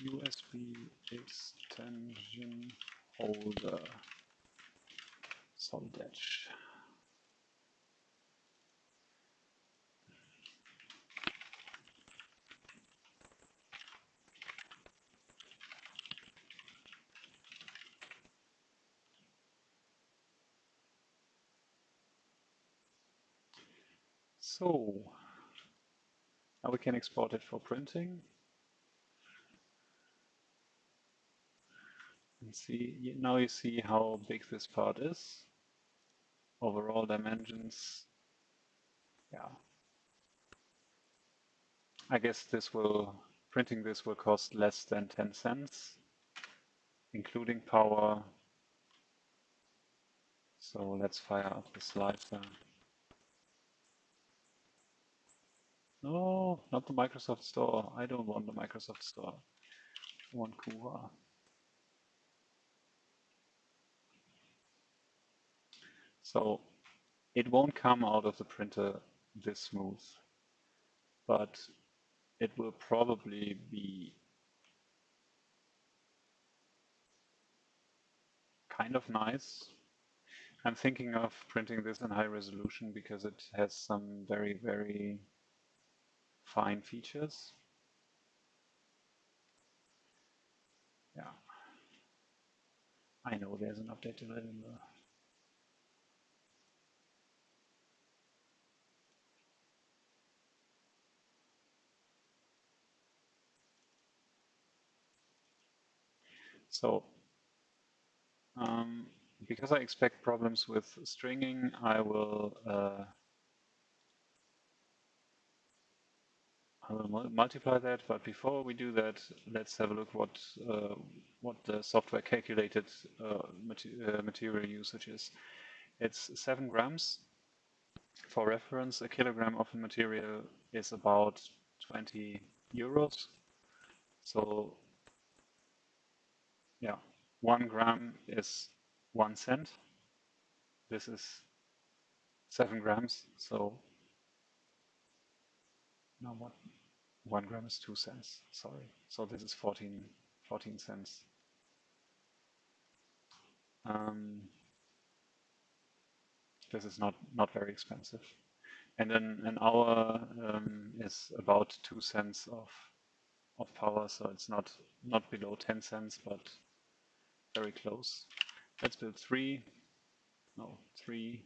USB extension holder solid edge. So now we can export it for printing. And see, now you see how big this part is. Overall dimensions, yeah. I guess this will, printing this will cost less than 10 cents, including power. So let's fire up the slicer. No, not the Microsoft Store. I don't want the Microsoft Store. I want Cura. So it won't come out of the printer this smooth, but it will probably be kind of nice. I'm thinking of printing this in high resolution because it has some very, very fine features. Yeah. I know there's an update to that in the So um, because I expect problems with stringing, I will uh, I will multiply that, but before we do that, let's have a look what uh, what the software calculated uh, uh, material usage is. It's seven grams. For reference, a kilogram of a material is about 20 euros. So yeah, one gram is one cent. This is seven grams, so no, what one gram is two cents, sorry. So this is 14, 14 cents. Um, this is not, not very expensive. And then an hour um, is about two cents of, of power, so it's not, not below 10 cents, but very close. Let's build three, no, three.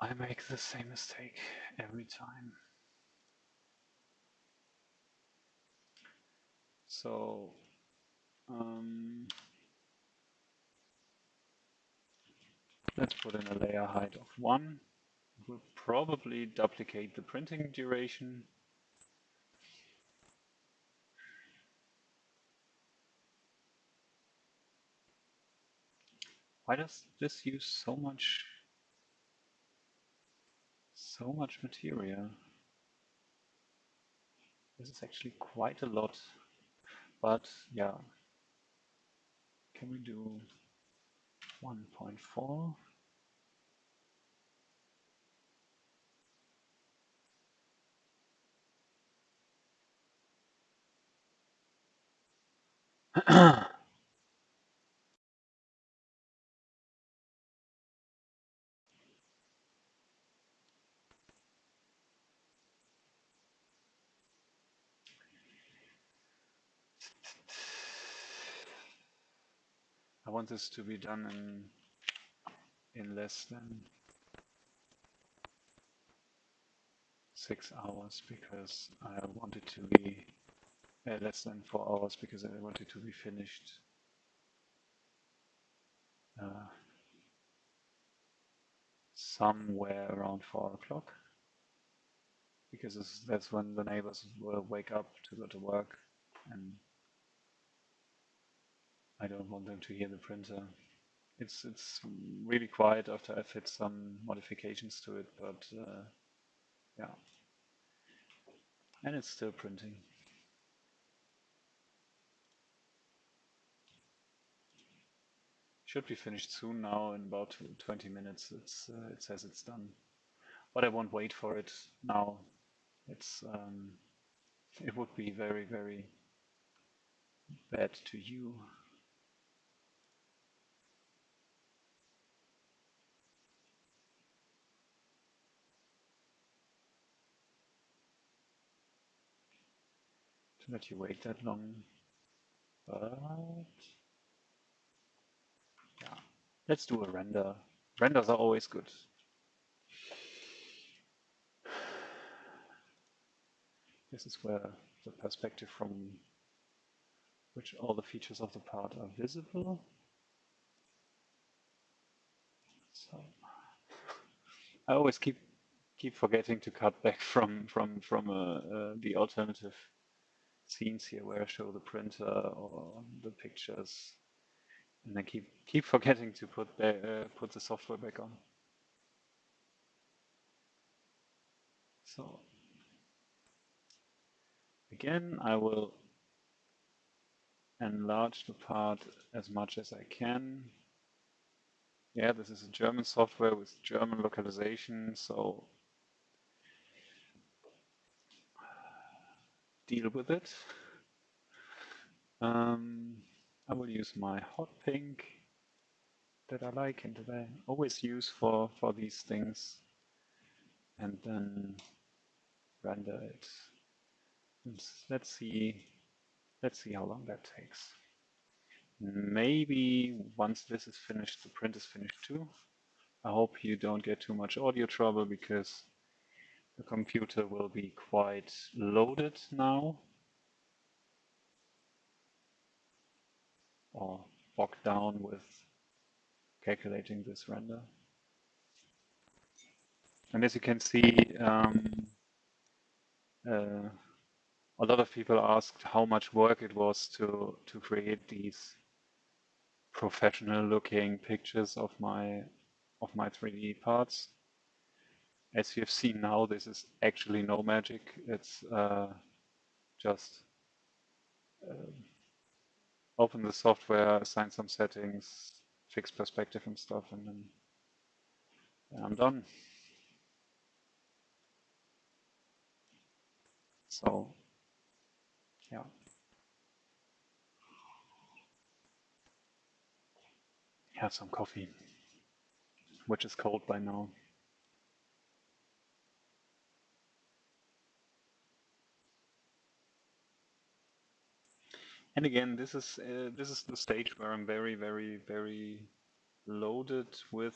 I make the same mistake every time. So um, let's put in a layer height of 1. We'll probably duplicate the printing duration. Why does this use so much so much material? This is actually quite a lot. But yeah, can we do 1.4? want this to be done in in less than six hours because I want it to be uh, less than four hours because I want it to be finished uh, somewhere around four o'clock. Because that's when the neighbors will wake up to go to work and I don't want them to hear the printer. It's it's really quiet after I've hit some modifications to it, but uh, yeah. And it's still printing. Should be finished soon now in about 20 minutes. It's uh, it says it's done, but I won't wait for it now. It's um, it would be very very bad to you. Let you wait that long, but yeah, let's do a render. Renders are always good. This is where the perspective from which all the features of the part are visible. So I always keep keep forgetting to cut back from from from uh, uh, the alternative scenes here where I show the printer or the pictures, and I keep keep forgetting to put the, uh, put the software back on. So again, I will enlarge the part as much as I can. Yeah, this is a German software with German localization, so deal with it. Um, I will use my hot pink that I like and that I always use for, for these things and then render it. Let's see, let's see how long that takes. Maybe once this is finished, the print is finished too. I hope you don't get too much audio trouble because the computer will be quite loaded now or bogged down with calculating this render. And as you can see, um, uh, a lot of people asked how much work it was to to create these professional looking pictures of my of my 3D parts as you have seen now, this is actually no magic. It's uh, just uh, open the software, assign some settings, fix perspective and stuff, and then I'm done. So, yeah. Have some coffee, which is cold by now. And again, this is uh, this is the stage where I'm very, very, very loaded with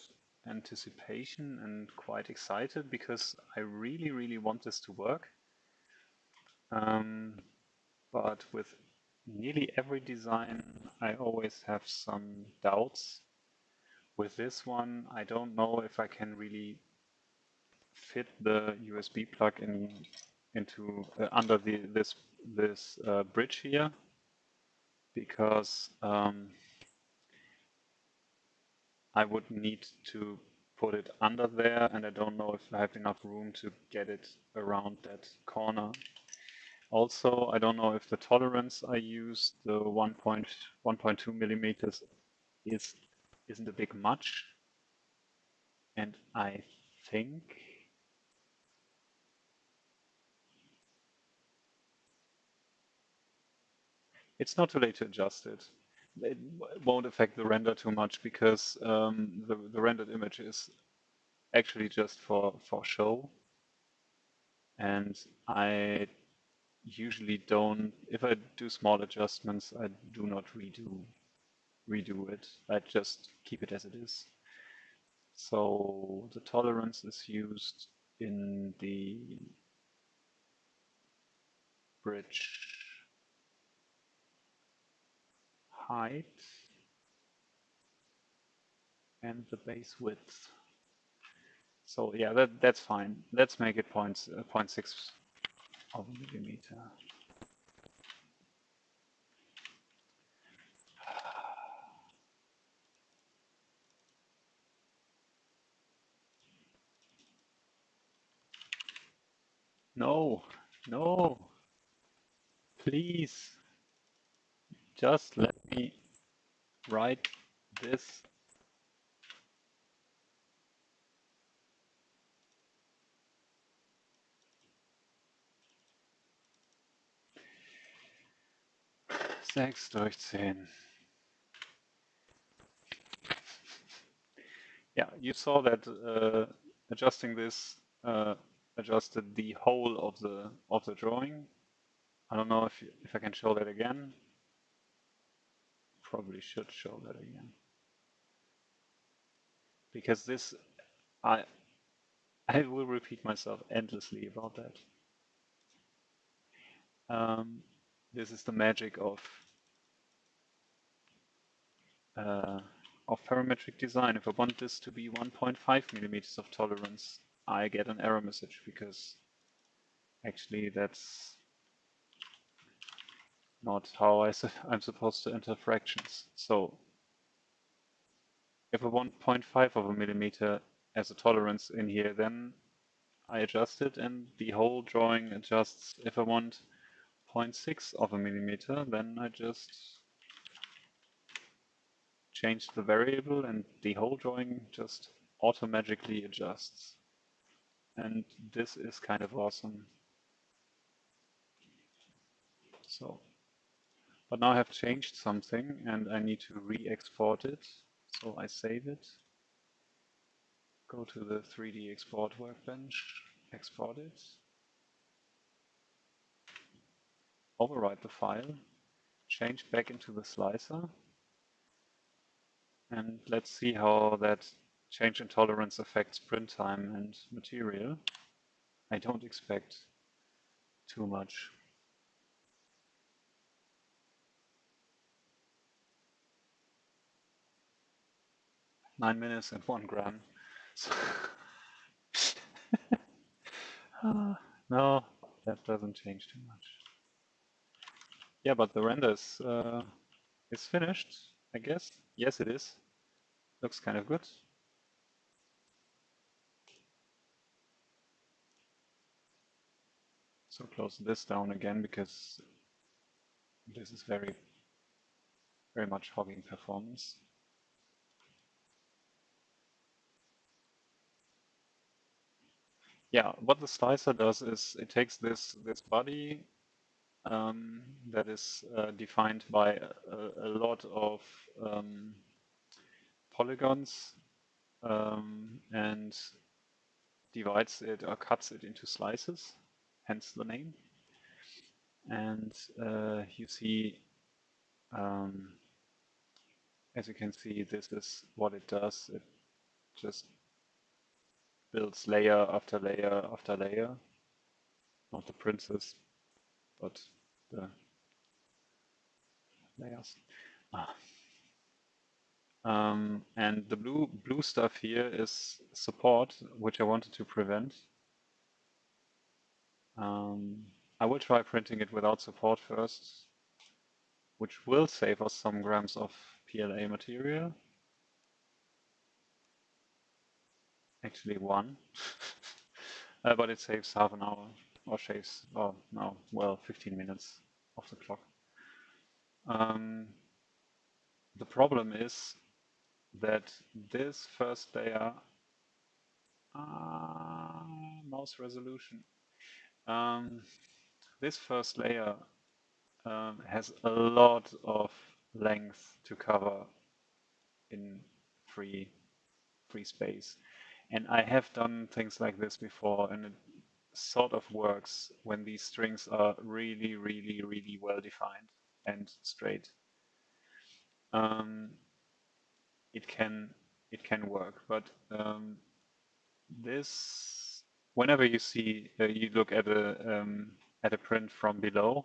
anticipation and quite excited because I really, really want this to work. Um, but with nearly every design, I always have some doubts. With this one, I don't know if I can really fit the USB plug in into uh, under the this this uh, bridge here because um, I would need to put it under there and I don't know if I have enough room to get it around that corner. Also, I don't know if the tolerance I use, the 1.1.2 millimeters, is isn't a big much. And I think It's not too late to adjust it. It won't affect the render too much because um, the, the rendered image is actually just for, for show. And I usually don't, if I do small adjustments, I do not redo redo it. I just keep it as it is. So the tolerance is used in the bridge height and the base width. So yeah, that that's fine. Let's make it point, uh, 0.6 of a millimeter. No, no, please, just let me write this Sechs durch zehn. Yeah, you saw that uh, adjusting this uh, adjusted the whole of the of the drawing. I don't know if if I can show that again. Probably should show that again because this I I will repeat myself endlessly about that. Um, this is the magic of uh, of parametric design. If I want this to be 1.5 millimeters of tolerance, I get an error message because actually that's not how I I'm supposed to enter fractions. So if I want 0.5 of a millimeter as a tolerance in here, then I adjust it and the whole drawing adjusts. If I want 0.6 of a millimeter, then I just change the variable and the whole drawing just automatically adjusts. And this is kind of awesome. So, but now I have changed something and I need to re-export it. So I save it, go to the 3D export workbench, export it, overwrite the file, change back into the slicer, and let's see how that change in tolerance affects print time and material. I don't expect too much. Nine minutes and one gram. So uh, no, that doesn't change too much. Yeah, but the render is, uh, is finished, I guess. Yes, it is. Looks kind of good. So close this down again because this is very, very much hogging performance. Yeah, what the slicer does is it takes this this body um, that is uh, defined by a, a lot of um, polygons um, and divides it or cuts it into slices, hence the name. And uh, you see, um, as you can see, this is what it does. It just builds layer after layer after layer. Not the princess, but the layers. Ah. Um, and the blue blue stuff here is support, which I wanted to prevent. Um, I will try printing it without support first, which will save us some grams of PLA material. Actually one, uh, but it saves half an hour, or saves, oh no, well, 15 minutes of the clock. Um, the problem is that this first layer, uh, mouse resolution, um, this first layer um, has a lot of length to cover in free free space. And I have done things like this before and it sort of works when these strings are really, really, really well defined and straight. Um, it can it can work. But um, this, whenever you see uh, you look at a um, at a print from below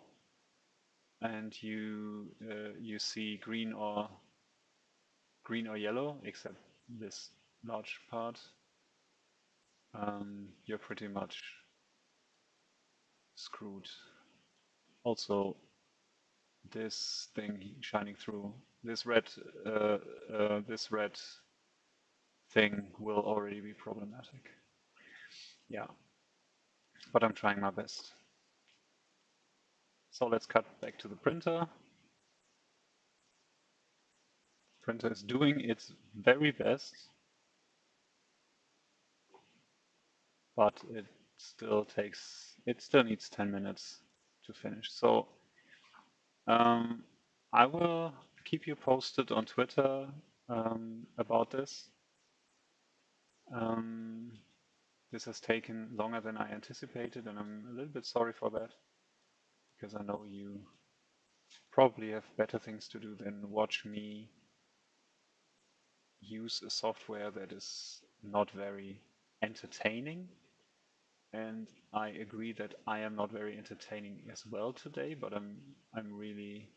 and you uh, you see green or green or yellow except this large part um, you're pretty much screwed. Also this thing shining through this red uh, uh, this red thing will already be problematic. Yeah. But I'm trying my best. So let's cut back to the printer. Printer is doing its very best, but it still takes, it still needs 10 minutes to finish. So um, I will keep you posted on Twitter um, about this. Um, this has taken longer than I anticipated, and I'm a little bit sorry for that because I know you probably have better things to do than watch me use a software that is not very entertaining. And I agree that I am not very entertaining as well today, but I'm I'm really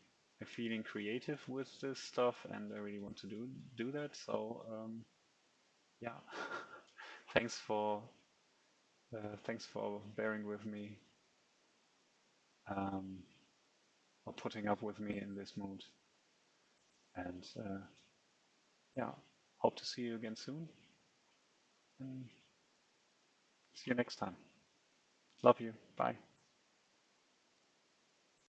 feeling creative with this stuff, and I really want to do do that. So um, yeah, thanks for uh, thanks for bearing with me um, or putting up with me in this mood. And uh, yeah, hope to see you again soon. And see you next time. Love you. Bye.